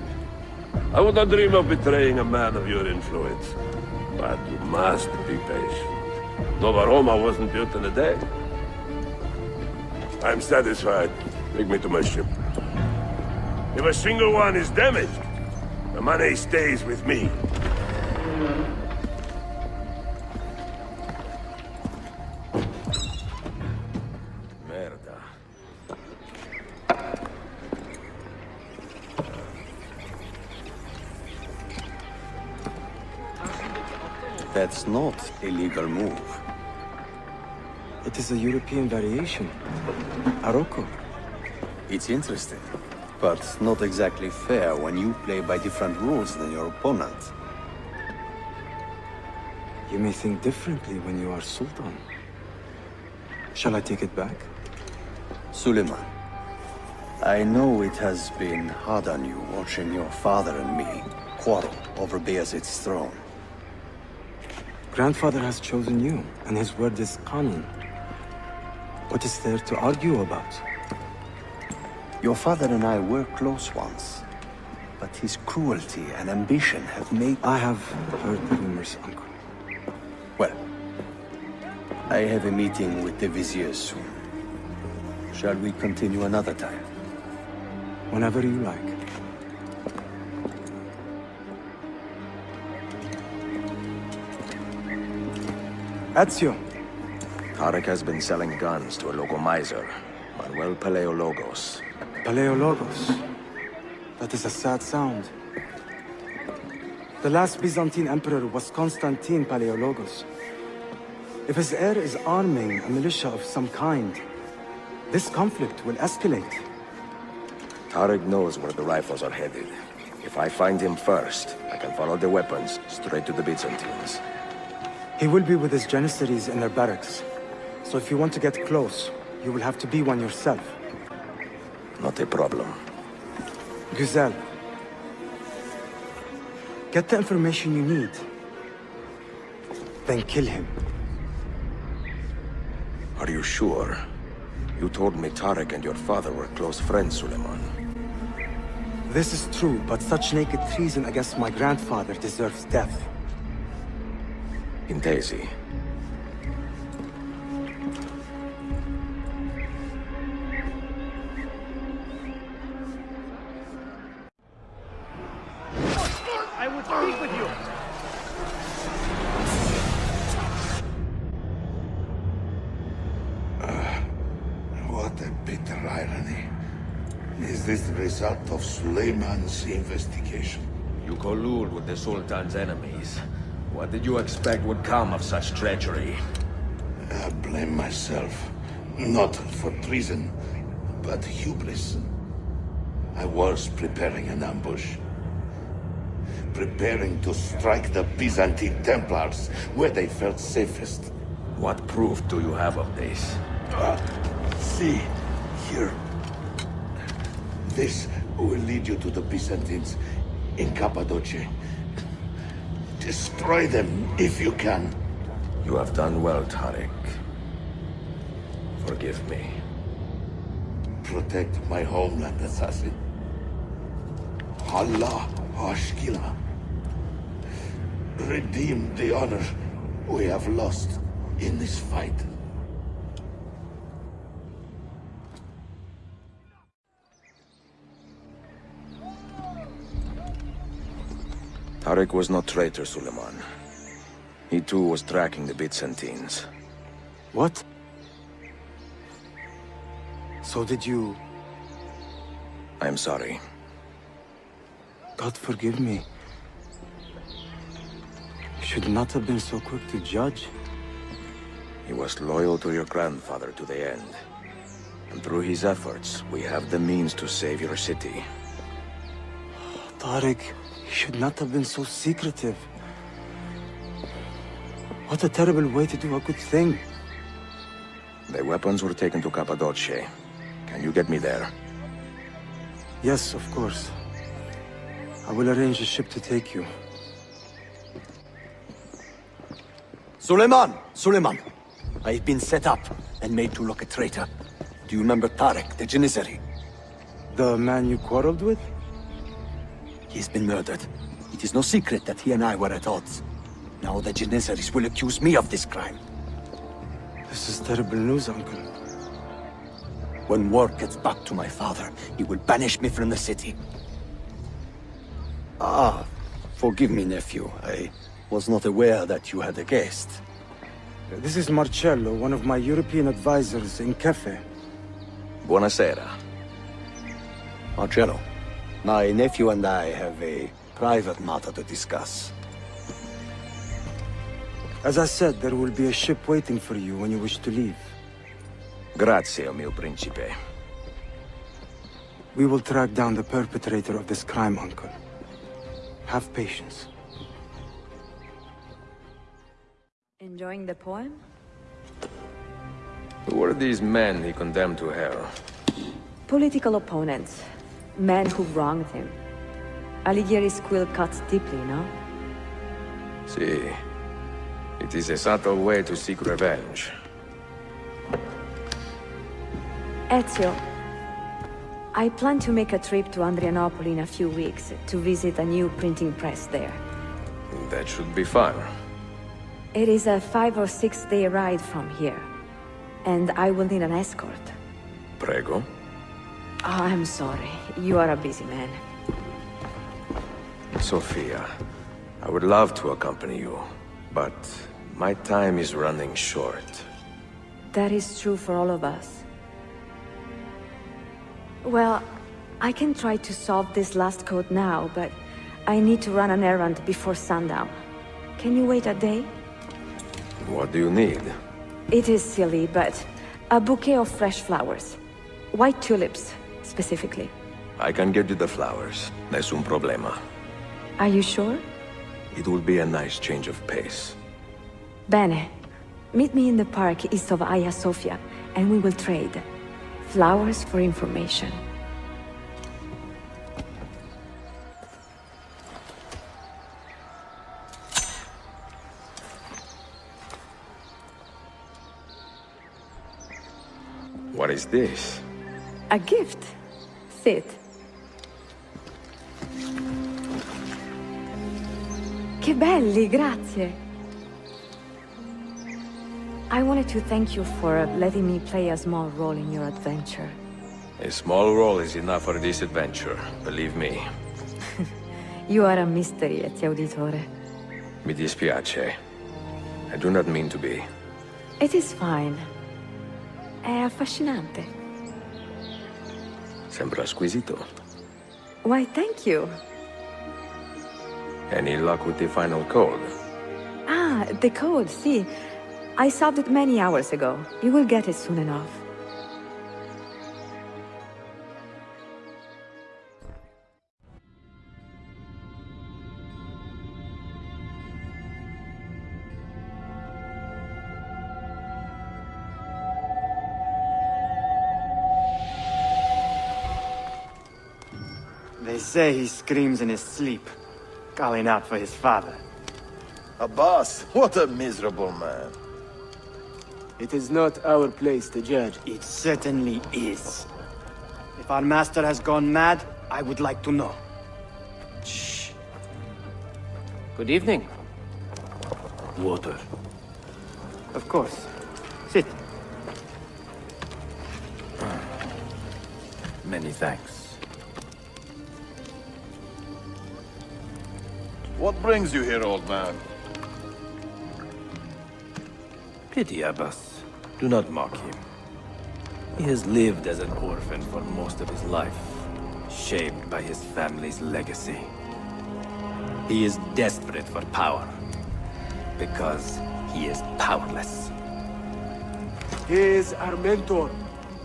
I would not dream of betraying a man of your influence. But you must be patient. Nova Roma wasn't built in a day. I'm satisfied. Take me to my ship. If a single one is damaged, the money stays with me. That's not a legal move. It is a European variation. Aroko. It's interesting, but not exactly fair when you play by different rules than your opponent. You may think differently when you are Sultan. Shall I take it back? Suleiman, I know it has been hard on you watching your father and me quarrel over Bayezid's throne. Grandfather has chosen you, and his word is canon. What is there to argue about? Your father and I were close once, but his cruelty and ambition have made... I have heard the rumors, Uncle. Well, I have a meeting with the Vizier soon. Shall we continue another time? Whenever you like. Ezio. Tarek has been selling guns to a local miser, Manuel Paleologos. Paleologos. That is a sad sound. The last Byzantine emperor was Constantine Paleologos. If his heir is arming a militia of some kind, this conflict will escalate. Tarek knows where the rifles are headed. If I find him first, I can follow the weapons straight to the Byzantines. He will be with his Janissaries in their barracks. So if you want to get close, you will have to be one yourself. Not a problem. Güzel. Get the information you need. Then kill him. Are you sure? You told me Tarek and your father were close friends, Suleiman. This is true, but such naked treason against my grandfather deserves death. In Daisy. I would speak with you. Uh, what a bitter irony. Is this the result of Suleiman's investigation? You collude with the Sultan's enemies. What did you expect would come of such treachery? I blame myself. Not for treason, but hubris. I was preparing an ambush. Preparing to strike the Byzantine Templars where they felt safest. What proof do you have of this? Ah, see, here. This will lead you to the Byzantines in Cappadocia. Destroy them if you can. You have done well, Tarik. Forgive me. Protect my homeland, assassin. Allah Ashkila. Redeem the honor we have lost in this fight. Tarik was no traitor, Suleiman. He too was tracking the Byzantines. What? So did you... I am sorry. God forgive me. You should not have been so quick to judge. He was loyal to your grandfather to the end. And through his efforts, we have the means to save your city. Tariq, you should not have been so secretive. What a terrible way to do a good thing. The weapons were taken to Cappadocia. Can you get me there? Yes, of course. I will arrange a ship to take you. Suleiman! Suleiman! I've been set up and made to look a traitor. Do you remember Tarek, the Janissary? The man you quarreled with? He's been murdered. It is no secret that he and I were at odds. Now the Janissaries will accuse me of this crime. This is terrible news, Uncle. When word gets back to my father, he will banish me from the city. Ah, forgive me, nephew. I was not aware that you had a guest. This is Marcello, one of my European advisors in Cafe. Buonasera. Marcello, my nephew and I have a private matter to discuss. As I said, there will be a ship waiting for you when you wish to leave. Grazie, mio principe. We will track down the perpetrator of this crime, Uncle. Have patience. Enjoying the poem? Who are these men he condemned to hell? Political opponents. Men who wronged him. Alighieri's quill cuts deeply, no? See, it is a subtle way to seek revenge. Ezio, I plan to make a trip to Adrianople in a few weeks to visit a new printing press there. That should be fun. It is a five or six day ride from here, and I will need an escort. Prego. Oh, I'm sorry. You are a busy man. Sofia, I would love to accompany you, but my time is running short. That is true for all of us. Well, I can try to solve this last code now, but I need to run an errand before sundown. Can you wait a day? What do you need? It is silly, but a bouquet of fresh flowers. White tulips, specifically. I can get you the flowers. Nessun problema. Are you sure? It will be a nice change of pace. Bene. Meet me in the park east of Hagia Sophia, and we will trade. Flowers for information. What is this? A gift. Sit. Che belli, grazie. I wanted to thank you for letting me play a small role in your adventure. A small role is enough for this adventure, believe me. (laughs) You are a mystery, Ezio Auditore. Mi dispiace. I do not mean to be. It is fine. È affascinante. Sembra squisito. Why, thank you. Any luck with the final code? Ah, the code, see. I solved it many hours ago. You will get it soon enough. Say he screams in his sleep, calling out for his father. Abbas, what a miserable man. It is not our place to judge. It certainly is. If our master has gone mad, I would like to know. Shh. Good evening. Water. Of course. Sit. Many thanks. What brings you here, old man? Pity Abbas. Do not mock him. He has lived as an orphan for most of his life, shaped by his family's legacy. He is desperate for power, because he is powerless. He is our mentor.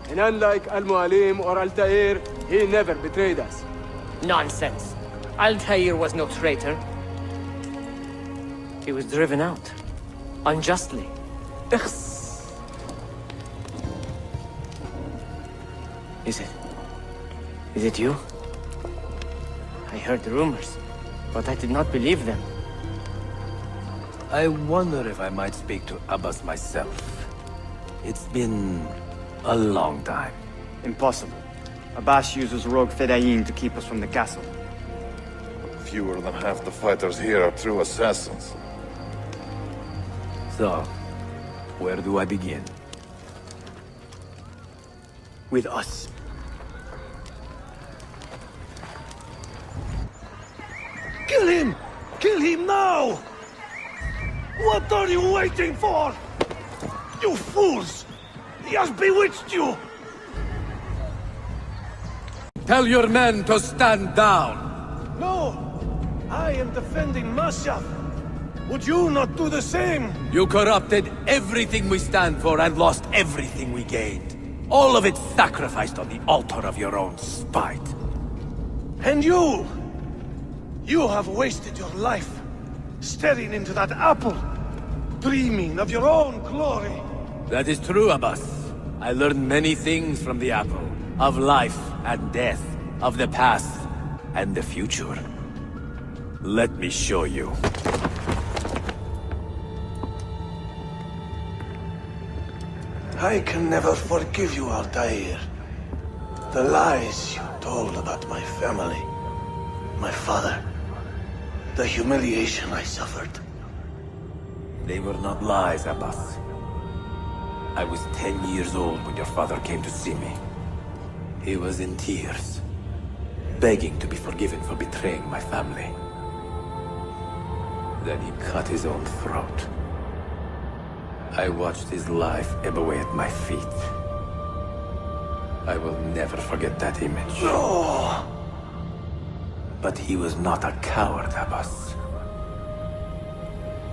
And unlike Al-Mualim or Altair, he never betrayed us. Nonsense. Altair was no traitor. He was driven out. Unjustly. Is it? Is it you? I heard the rumors, but I did not believe them. I wonder if I might speak to Abbas myself. It's been a long time. Impossible. Abbas uses rogue Fedayeen to keep us from the castle. Fewer than half the fighters here are true assassins. So, where do I begin? With us. Kill him! Kill him now! What are you waiting for? You fools! He has bewitched you! Tell your men to stand down! No! I am defending Masyaf! Would you not do the same? You corrupted everything we stand for and lost everything we gained. All of it sacrificed on the altar of your own spite. And you! You have wasted your life, staring into that apple, dreaming of your own glory. That is true, Abbas. I learned many things from the apple. Of life and death. Of the past and the future. Let me show you. I can never forgive you, Altair. The lies you told about my family, my father, the humiliation I suffered. They were not lies, Abbas. I was ten years old when your father came to see me. He was in tears, begging to be forgiven for betraying my family. Then he cut his own throat. I watched his life ebb away at my feet. I will never forget that image. No! But he was not a coward, Abbas.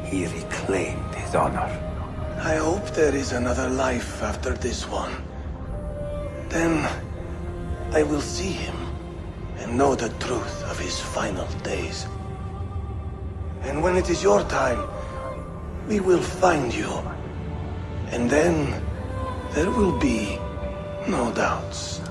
He reclaimed his honor. I hope there is another life after this one. Then I will see him and know the truth of his final days. And when it is your time, we will find you. And then there will be no doubts.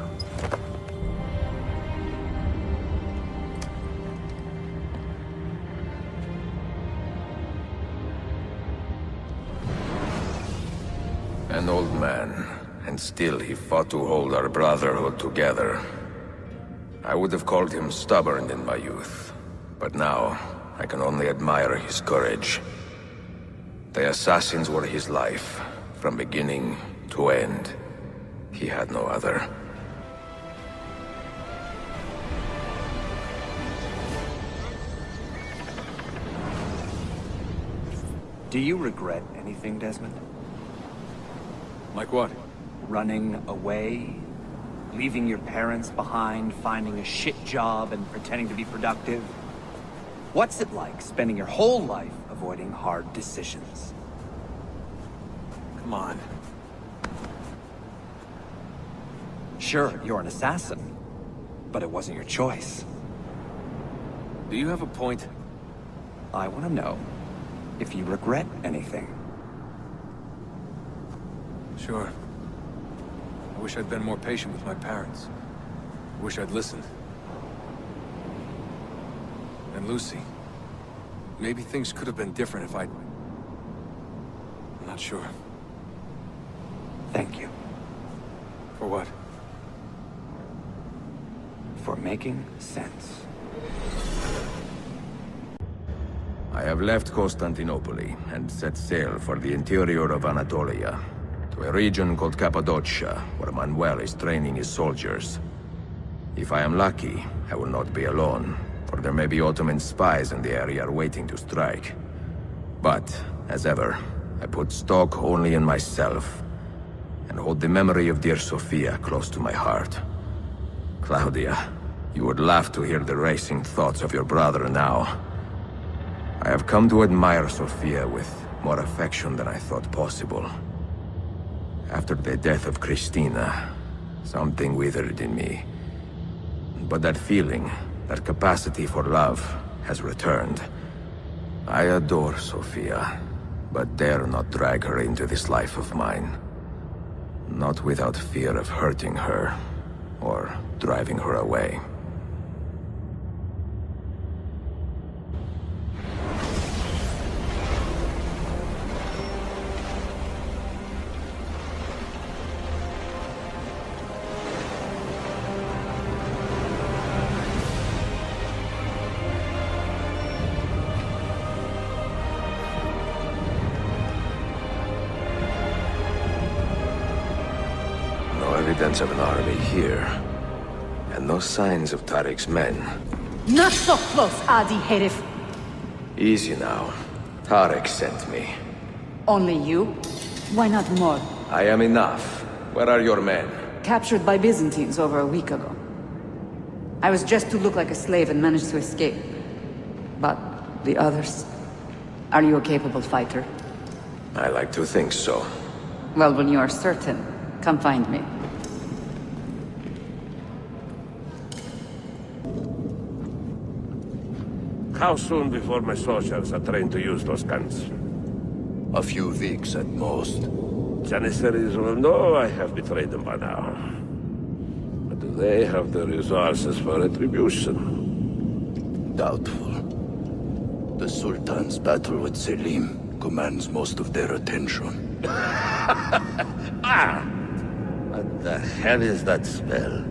An old man, and still he fought to hold our brotherhood together. I would have called him stubborn in my youth, but now I can only admire his courage. The assassins were his life, from beginning to end. He had no other. Do you regret anything, Desmond? Like what? Running away? Leaving your parents behind, finding a shit job, and pretending to be productive? What's it like spending your whole life avoiding hard decisions? Come on. Sure, you're an assassin, but it wasn't your choice. Do you have a point? I want to know if you regret anything. Sure. I wish I'd been more patient with my parents. I wish I'd listened. And Lucy. Maybe things could have been different if I'd... I'm not sure. Thank you. For what? For making sense. I have left Constantinople and set sail for the interior of Anatolia, to a region called Cappadocia, where Manuel is training his soldiers. If I am lucky, I will not be alone, for there may be Ottoman spies in the area waiting to strike. But, as ever, I put stock only in myself, and hold the memory of dear Sofia close to my heart. Claudia, you would laugh to hear the racing thoughts of your brother now. I have come to admire Sofia with more affection than I thought possible. After the death of Christina, something withered in me. But that feeling, that capacity for love, has returned. I adore Sofia, but dare not drag her into this life of mine. Not without fear of hurting her, or driving her away. Tarik's men. Not so close, Adi Herif. Easy now. Tariq sent me. Only you? Why not more? I am enough. Where are your men? Captured by Byzantines over a week ago. I was just to look like a slave and managed to escape. But the others? Are you a capable fighter? I like to think so. Well, when you are certain, come find me. How soon before my soldiers are trained to use those guns? A few weeks at most. Janissaries will know I have betrayed them by now. But do they have the resources for retribution? Doubtful. The Sultan's battle with Selim commands most of their attention. (laughs) ah! What the hell is that spell?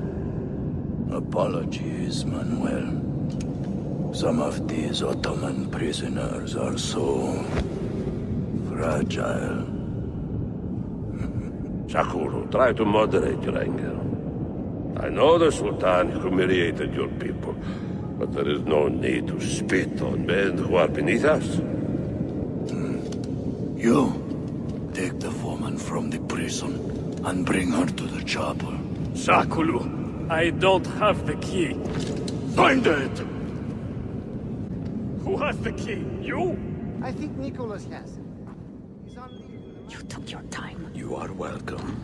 Apologies, Manuel. Some of these Ottoman prisoners are so... fragile. (laughs) Shahkulu, try to moderate your anger. I know the Sultan humiliated your people, but there is no need to spit on men who are beneath us. Hmm. You, take the woman from the prison and bring her to the chapel. Shahkulu, I don't have the key. Find it! Who has the key? You? I think Nicholas has it. He's on leave. You took your time. You are welcome.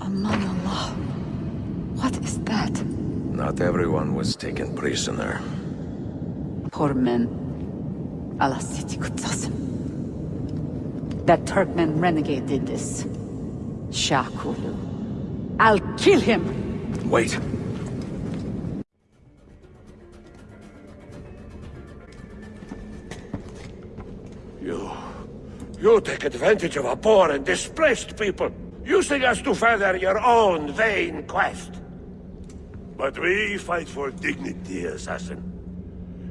Aman Allah. What is that? Not everyone was taken prisoner. Poor men. Allah City Kutsasim. That Turkmen renegade did this. Shahkulu. I'll kill him! Wait. You take advantage of a poor and displaced people, using us to further your own vain quest. But we fight for dignity, assassin.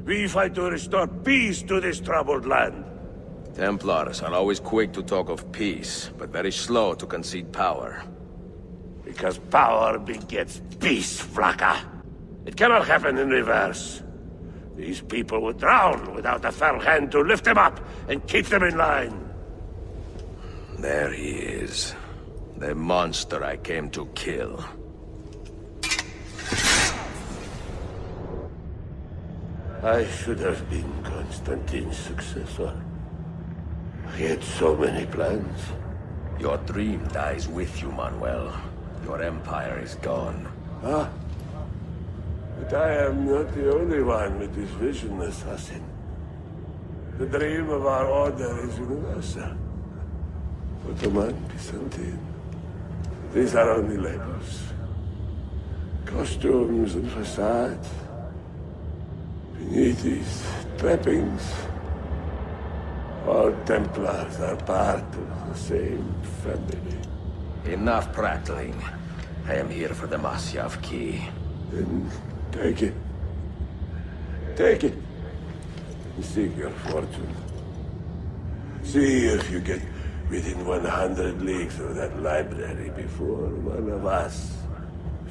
We fight to restore peace to this troubled land. Templars are always quick to talk of peace, but very slow to concede power. Because power begets peace, Flaka. It cannot happen in reverse. These people would drown without a fell hand to lift them up and keep them in line. There he is. The monster I came to kill. I should have been Constantine's successor. He had so many plans. Your dream dies with you, Manuel. Your empire is gone. Ah. But I am not the only one with this vision, assassin. The dream of our order is universal. Ottoman, Byzantine. These are only labels. Costumes and facades. Beneath these trappings, all Templars are part of the same family. Enough prattling. I am here for the Masyaf key. Then take it. Take it. And seek your fortune. See if you get within 100 leagues of that library before one of us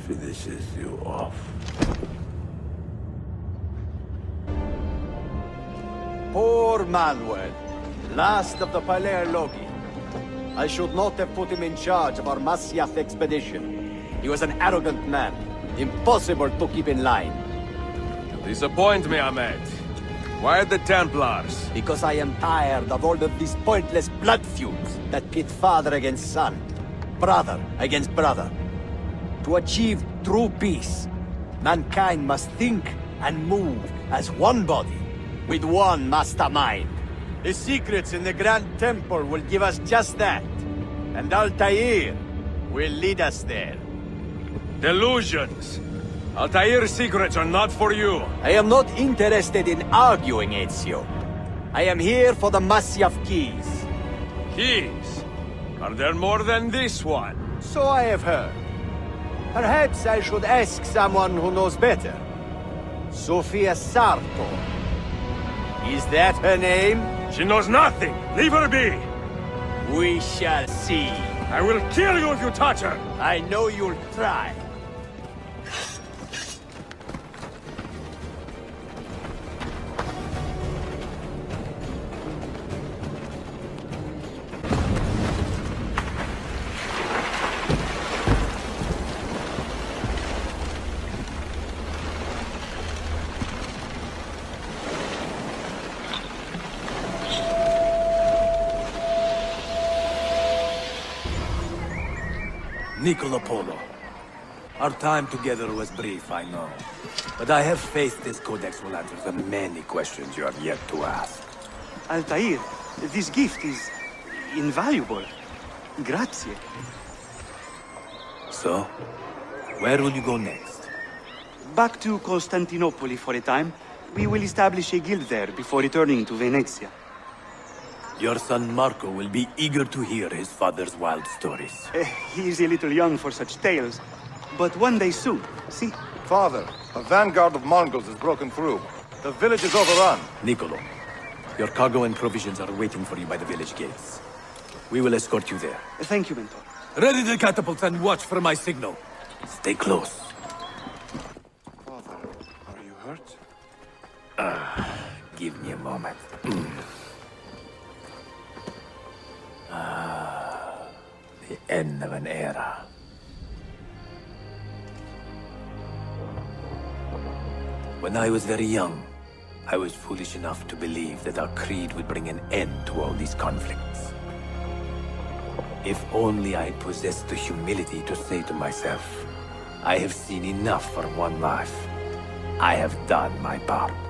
finishes you off. Poor Manuel, last of the Palaiologi. I should not have put him in charge of our Masyaf expedition. He was an arrogant man, impossible to keep in line. You disappoint me, Ahmed. Why the Templars? Because I am tired of all of these pointless blood feuds that pit father against son, brother against brother. To achieve true peace, mankind must think and move as one body, with one mastermind. The secrets in the Grand Temple will give us just that, and Altair will lead us there. Delusions! Altair's secrets are not for you. I am not interested in arguing, Ezio. I am here for the Masyaf keys. Keys? Are there more than this one? So I have heard. Perhaps I should ask someone who knows better. Sofia Sartor. Is that her name? She knows nothing! Leave her be! We shall see. I will kill you if you touch her! I know you'll try. Niccolo Polo. Our time together was brief, I know. But I have faith this codex will answer the many questions you have yet to ask. Altair, this gift is invaluable. Grazie. So, where will you go next? Back to Constantinople for a time. We will establish a guild there before returning to Venezia. Your son Marco will be eager to hear his father's wild stories. Eh, he is a little young for such tales, but one day soon, see? Father, a vanguard of Mongols has broken through. The village is overrun. Niccolo, your cargo and provisions are waiting for you by the village gates. We will escort you there. Thank you, Mentor. Ready the catapults and watch for my signal. Stay close. Father, are you hurt? Ah, give me a moment. (clears throat) ah, the end of an era. When I was very young, I was foolish enough to believe that our creed would bring an end to all these conflicts. If only I possessed the humility to say to myself, I have seen enough for one life. I have done my part.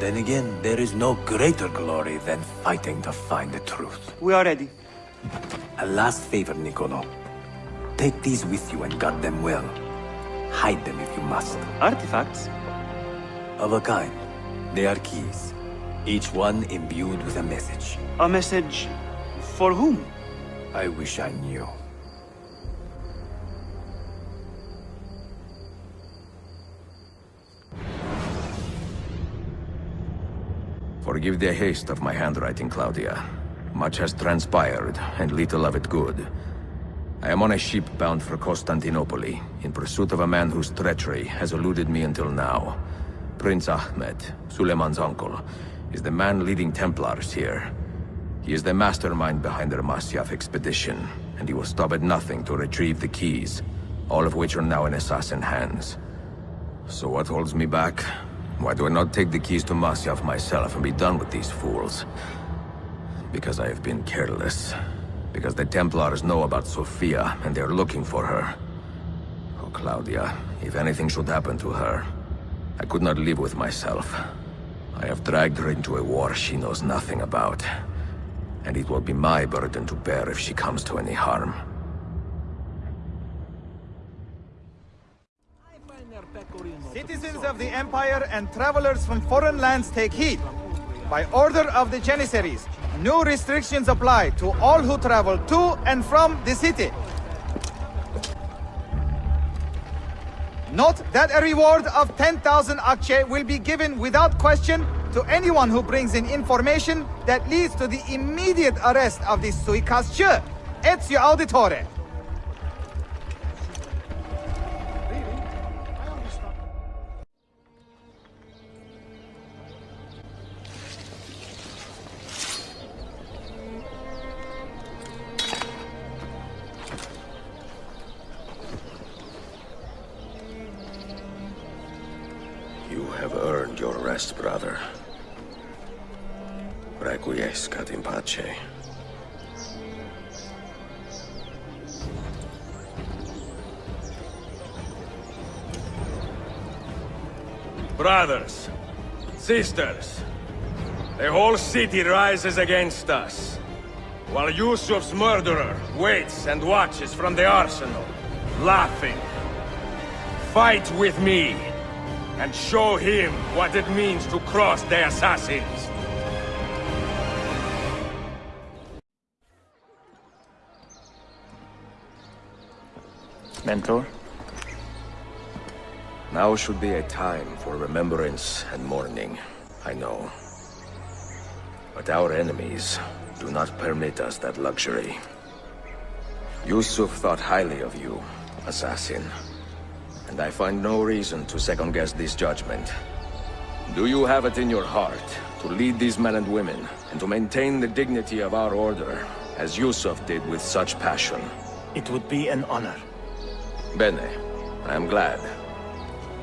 Then again, there is no greater glory than fighting to find the truth. We are ready. A last favor, Niccolo. Take these with you and guard them well. Hide them if you must. Artifacts? Of a kind. They are keys. Each one imbued with a message. A message... for whom? I wish I knew. Forgive the haste of my handwriting, Claudia. Much has transpired, and little of it good. I am on a ship bound for Constantinople, in pursuit of a man whose treachery has eluded me until now. Prince Ahmed, Suleiman's uncle, is the man leading Templars here. He is the mastermind behind their Masyaf expedition, and he will stop at nothing to retrieve the keys, all of which are now in assassin hands. So what holds me back? Why do I not take the keys to Masyaf myself and be done with these fools? Because I have been careless. Because the Templars know about Sofia, and they're looking for her. Oh, Claudia, if anything should happen to her, I could not live with myself. I have dragged her into a war she knows nothing about. And it will be my burden to bear if she comes to any harm. Citizens of the Empire and travelers from foreign lands take heed. By order of the Janissaries, new restrictions apply to all who travel to and from the city. Note that a reward of 10,000 akçe will be given without question to anyone who brings in information that leads to the immediate arrest of the suikastçı. Ezio Auditore. City rises against us, while Yusuf's murderer waits and watches from the arsenal, laughing. Fight with me, and show him what it means to cross the assassins. Mentor? Now should be a time for remembrance and mourning, I know. But our enemies do not permit us that luxury. Yusuf thought highly of you, assassin. And I find no reason to second-guess this judgment. Do you have it in your heart to lead these men and women, and to maintain the dignity of our order, as Yusuf did with such passion? It would be an honor. Bene. I am glad.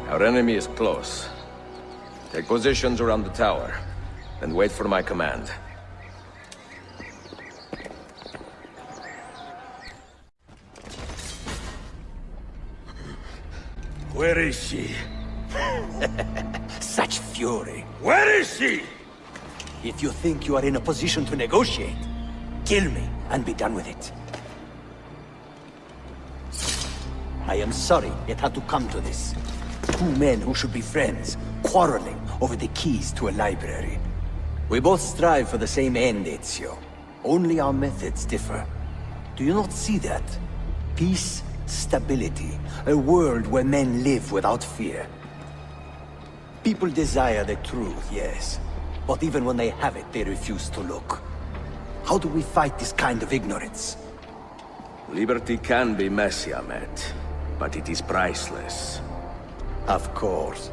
Our enemy is close. Take positions around the tower, and wait for my command. Where is she? (laughs) Such fury. Where is she? If you think you are in a position to negotiate, kill me, and be done with it. I am sorry it had to come to this. Two men who should be friends, quarreling over the keys to a library. We both strive for the same end, Ezio. Only our methods differ. Do you not see that? Peace, stability, a world where men live without fear. People desire the truth, yes. But even when they have it, they refuse to look. How do we fight this kind of ignorance? Liberty can be messy, Ahmet. But it is priceless. Of course.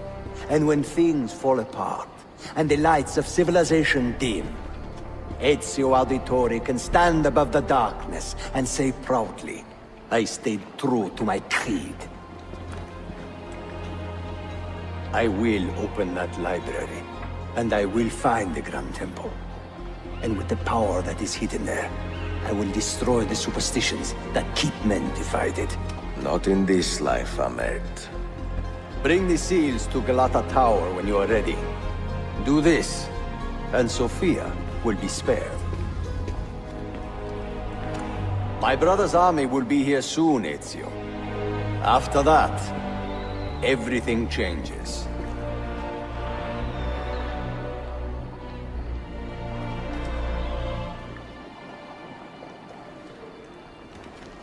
And when things fall apart, and the lights of civilization dim, Ezio Auditore can stand above the darkness and say proudly, I stayed true to my creed. I will open that library, and I will find the Grand Temple. And with the power that is hidden there, I will destroy the superstitions that keep men divided. Not in this life, Ahmet. Bring the seals to Galata Tower when you are ready. Do this, and Sofia will be spared. My brother's army will be here soon, Ezio. After that, everything changes.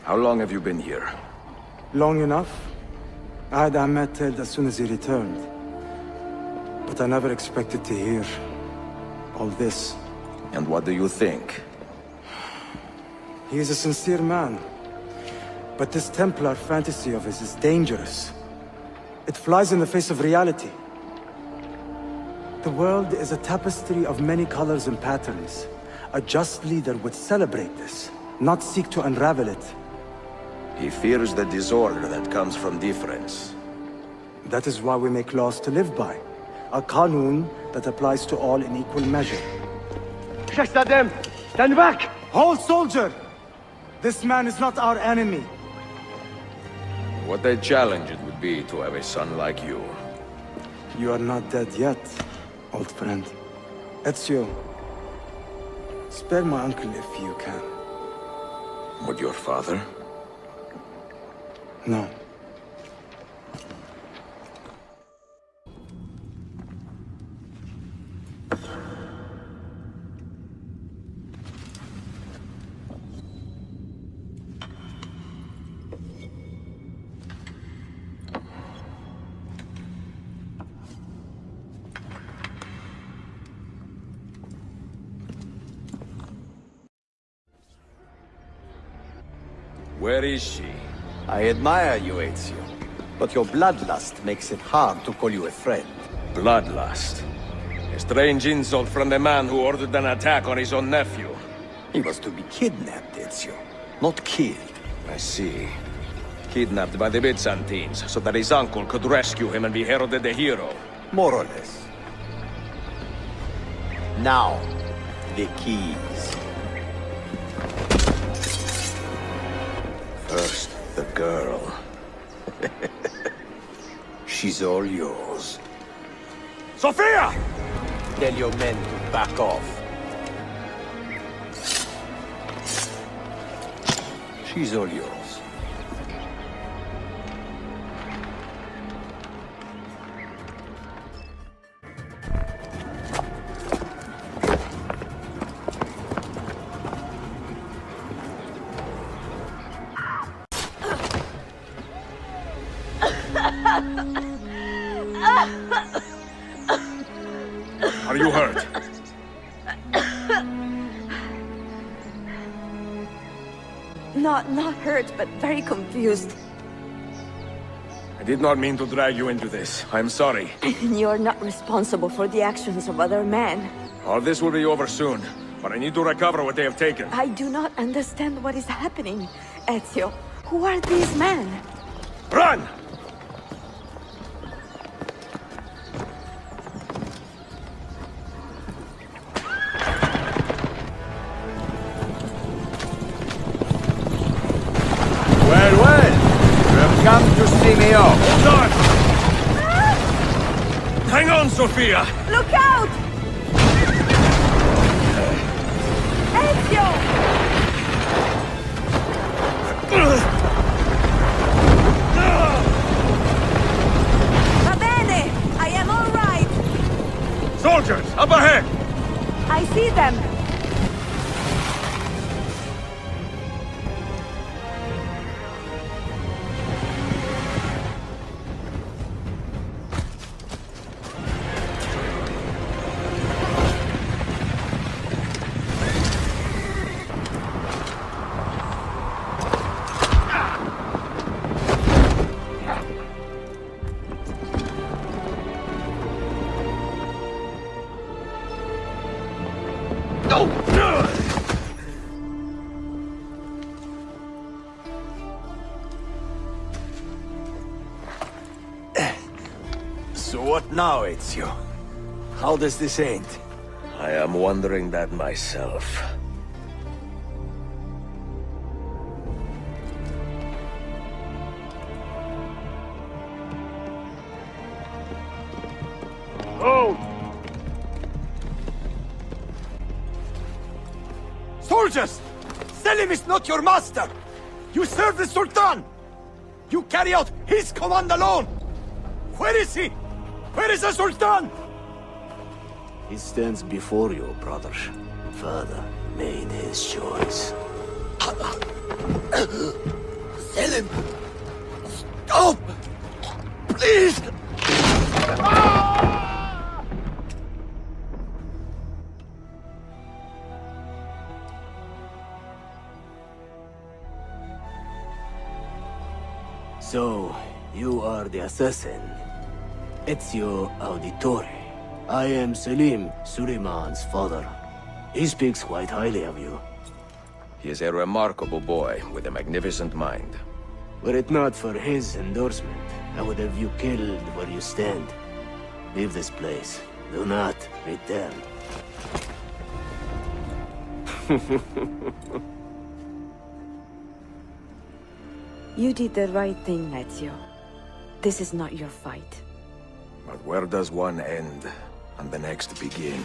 How long have you been here? Long enough. I had Ahmed dead as soon as he returned. But I never expected to hear all this. And what do you think? He is a sincere man. But this Templar fantasy of his is dangerous. It flies in the face of reality. The world is a tapestry of many colors and patterns. A just leader would celebrate this, not seek to unravel it. He fears the disorder that comes from difference. That is why we make laws to live by. A kanun that applies to all in equal measure. Shahzadem, stand back! Hold, soldier! This man is not our enemy. What a challenge it would be to have a son like you. You are not dead yet, old friend. Ezio, spare my uncle if you can. Would your father? No. Is she? I admire you, Ezio. But your bloodlust makes it hard to call you a friend. Bloodlust? A strange insult from the man who ordered an attack on his own nephew. He was to be kidnapped, Ezio, not killed. I see. Kidnapped by the Byzantines, so that his uncle could rescue him and be heralded a hero. More or less. Now, the keys. Girl. She's all yours. Sofia! Tell your men to back off. She's all yours. Confused. I did not mean to drag you into this. I'm sorry. (laughs) You're not responsible for the actions of other men. All this will be over soon, but I need to recover what they have taken. I do not understand what is happening. Ezio, who are these men? Run! On, Sofia! Now, Ezio? How does this end? I am wondering that myself. Oh! Soldiers! Selim is not your master! You serve the Sultan! You carry out his command alone! Where is he? Where is the Sultan? He stands before you, brother. Father made his choice. Selim! Stop! Please! So, you are the assassin. Ezio Auditore. I am Selim, Suleiman's father. He speaks quite highly of you. He is a remarkable boy with a magnificent mind. Were it not for his endorsement, I would have you killed where you stand. Leave this place. Do not return. (laughs) You did the right thing, Ezio. This is not your fight. But where does one end and the next begin?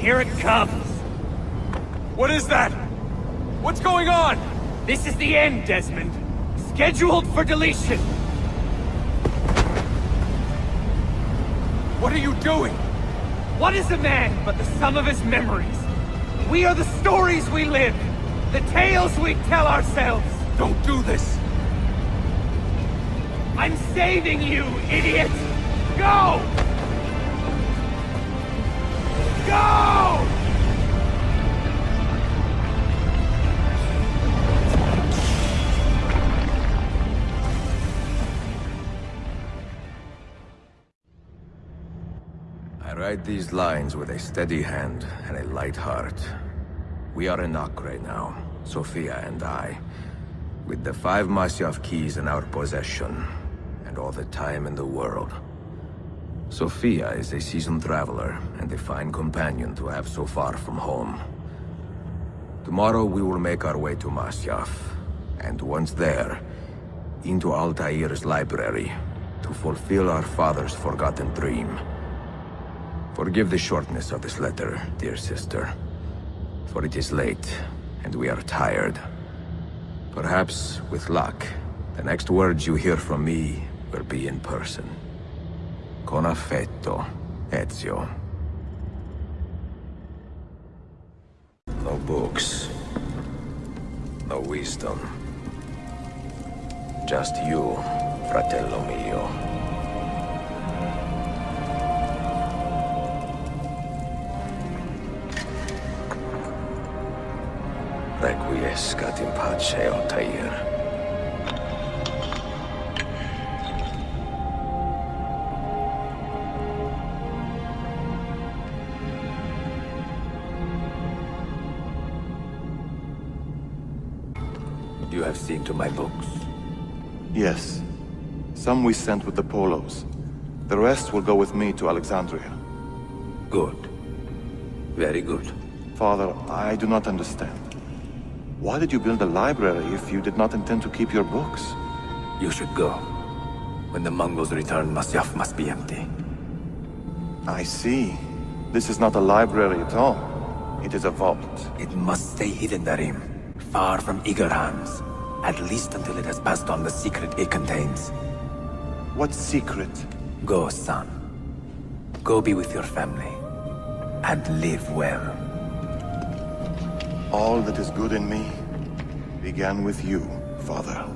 Here it comes! What is that? What's going on? This is the end, Desmond. Scheduled for deletion. What are you doing? What is a man but the sum of his memories? We are the stories we live, the tales we tell ourselves. Don't do this. I'm saving you, idiot! Go! Go! I write these lines with a steady hand and a light heart. We are in Acre now, Sofia and I, with the five Masyaf keys in our possession, and all the time in the world. Sofia is a seasoned traveler, and a fine companion to have so far from home. Tomorrow we will make our way to Masyaf, and once there, into Altair's library, to fulfill our father's forgotten dream. Forgive the shortness of this letter, dear sister. For it is late, and we are tired. Perhaps, with luck, the next words you hear from me will be in person. Con affetto, Ezio. No books. No wisdom. Just you, fratello mio. Requiescat in pace, Altair. To my books? Yes. Some we sent with the Polos. The rest will go with me to Alexandria. Good. Very good. Father, I do not understand. Why did you build a library if you did not intend to keep your books? You should go. When the Mongols return, Masyaf must be empty. I see. This is not a library at all. It is a vault. It must stay hidden, Darim. Far from eager hands. At least until it has passed on the secret it contains. What secret? Go, son. Go be with your family. And live well. All that is good in me began with you, Father.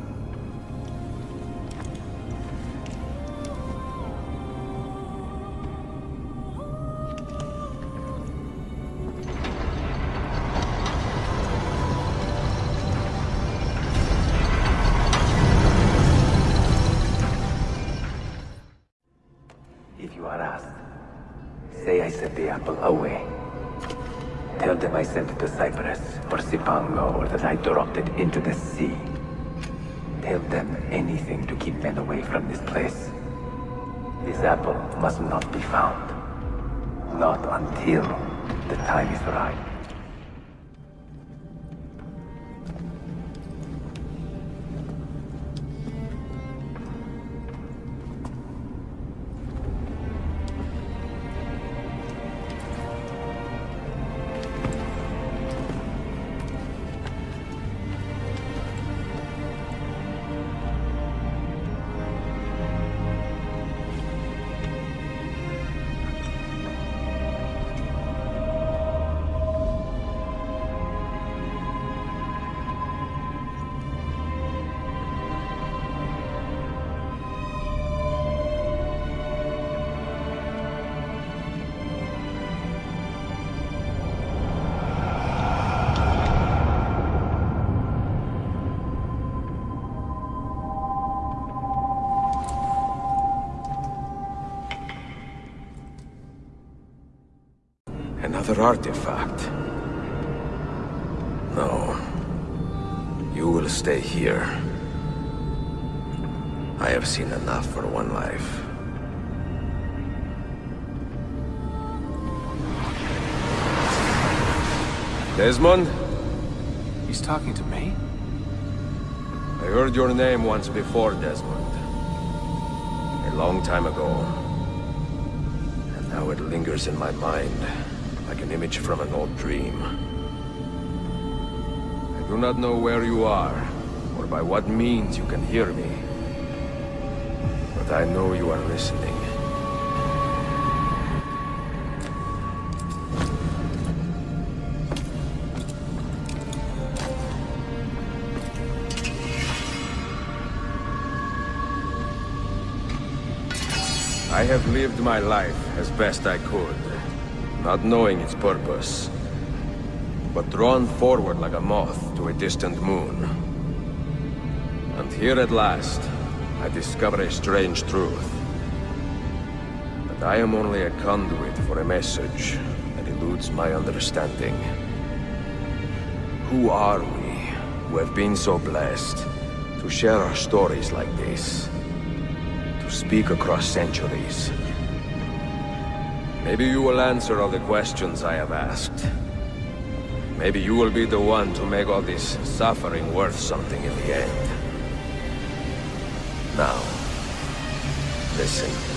Apple away. Tell them I sent it to Cyprus, or Cipango, or that I dropped it into the sea. Tell them anything to keep men away from this place. This apple must not be found. Not until the time is right. Artifact. No. You will stay here. I have seen enough for one life. Desmond? He's talking to me? I heard your name once before, Desmond. A long time ago. And now it lingers in my mind, like an image from an old dream. I do not know where you are, or by what means you can hear me. But I know you are listening. I have lived my life as best I could, not knowing its purpose, but drawn forward like a moth to a distant moon. And here at last, I discover a strange truth. That I am only a conduit for a message that eludes my understanding. Who are we, who have been so blessed, to share our stories like this? To speak across centuries? Maybe you will answer all the questions I have asked. Maybe you will be the one to make all this suffering worth something in the end. Now, listen.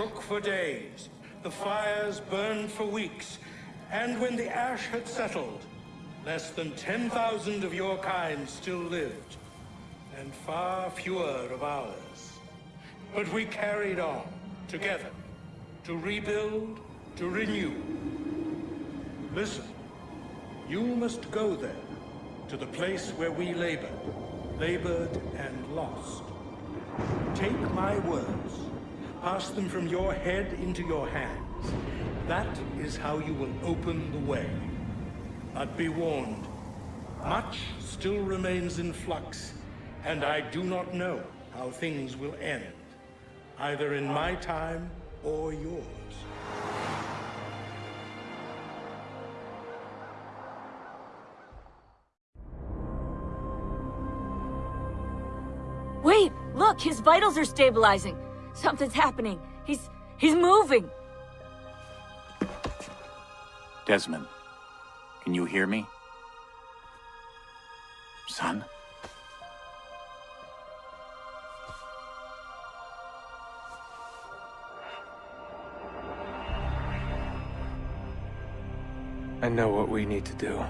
Shook for days, the fires burned for weeks, and when the ash had settled, less than 10,000 of your kind still lived, and far fewer of ours. But we carried on, together, to rebuild, to renew. Listen, you must go there, to the place where we labored, labored and lost. Take my words, pass them from your head into your hands. That is how you will open the way. But be warned, much still remains in flux, and I do not know how things will end, either in my time or yours. Wait! Look! His vitals are stabilizing! Something's happening! He's... he's moving! Desmond, can you hear me? Son? I know what we need to do.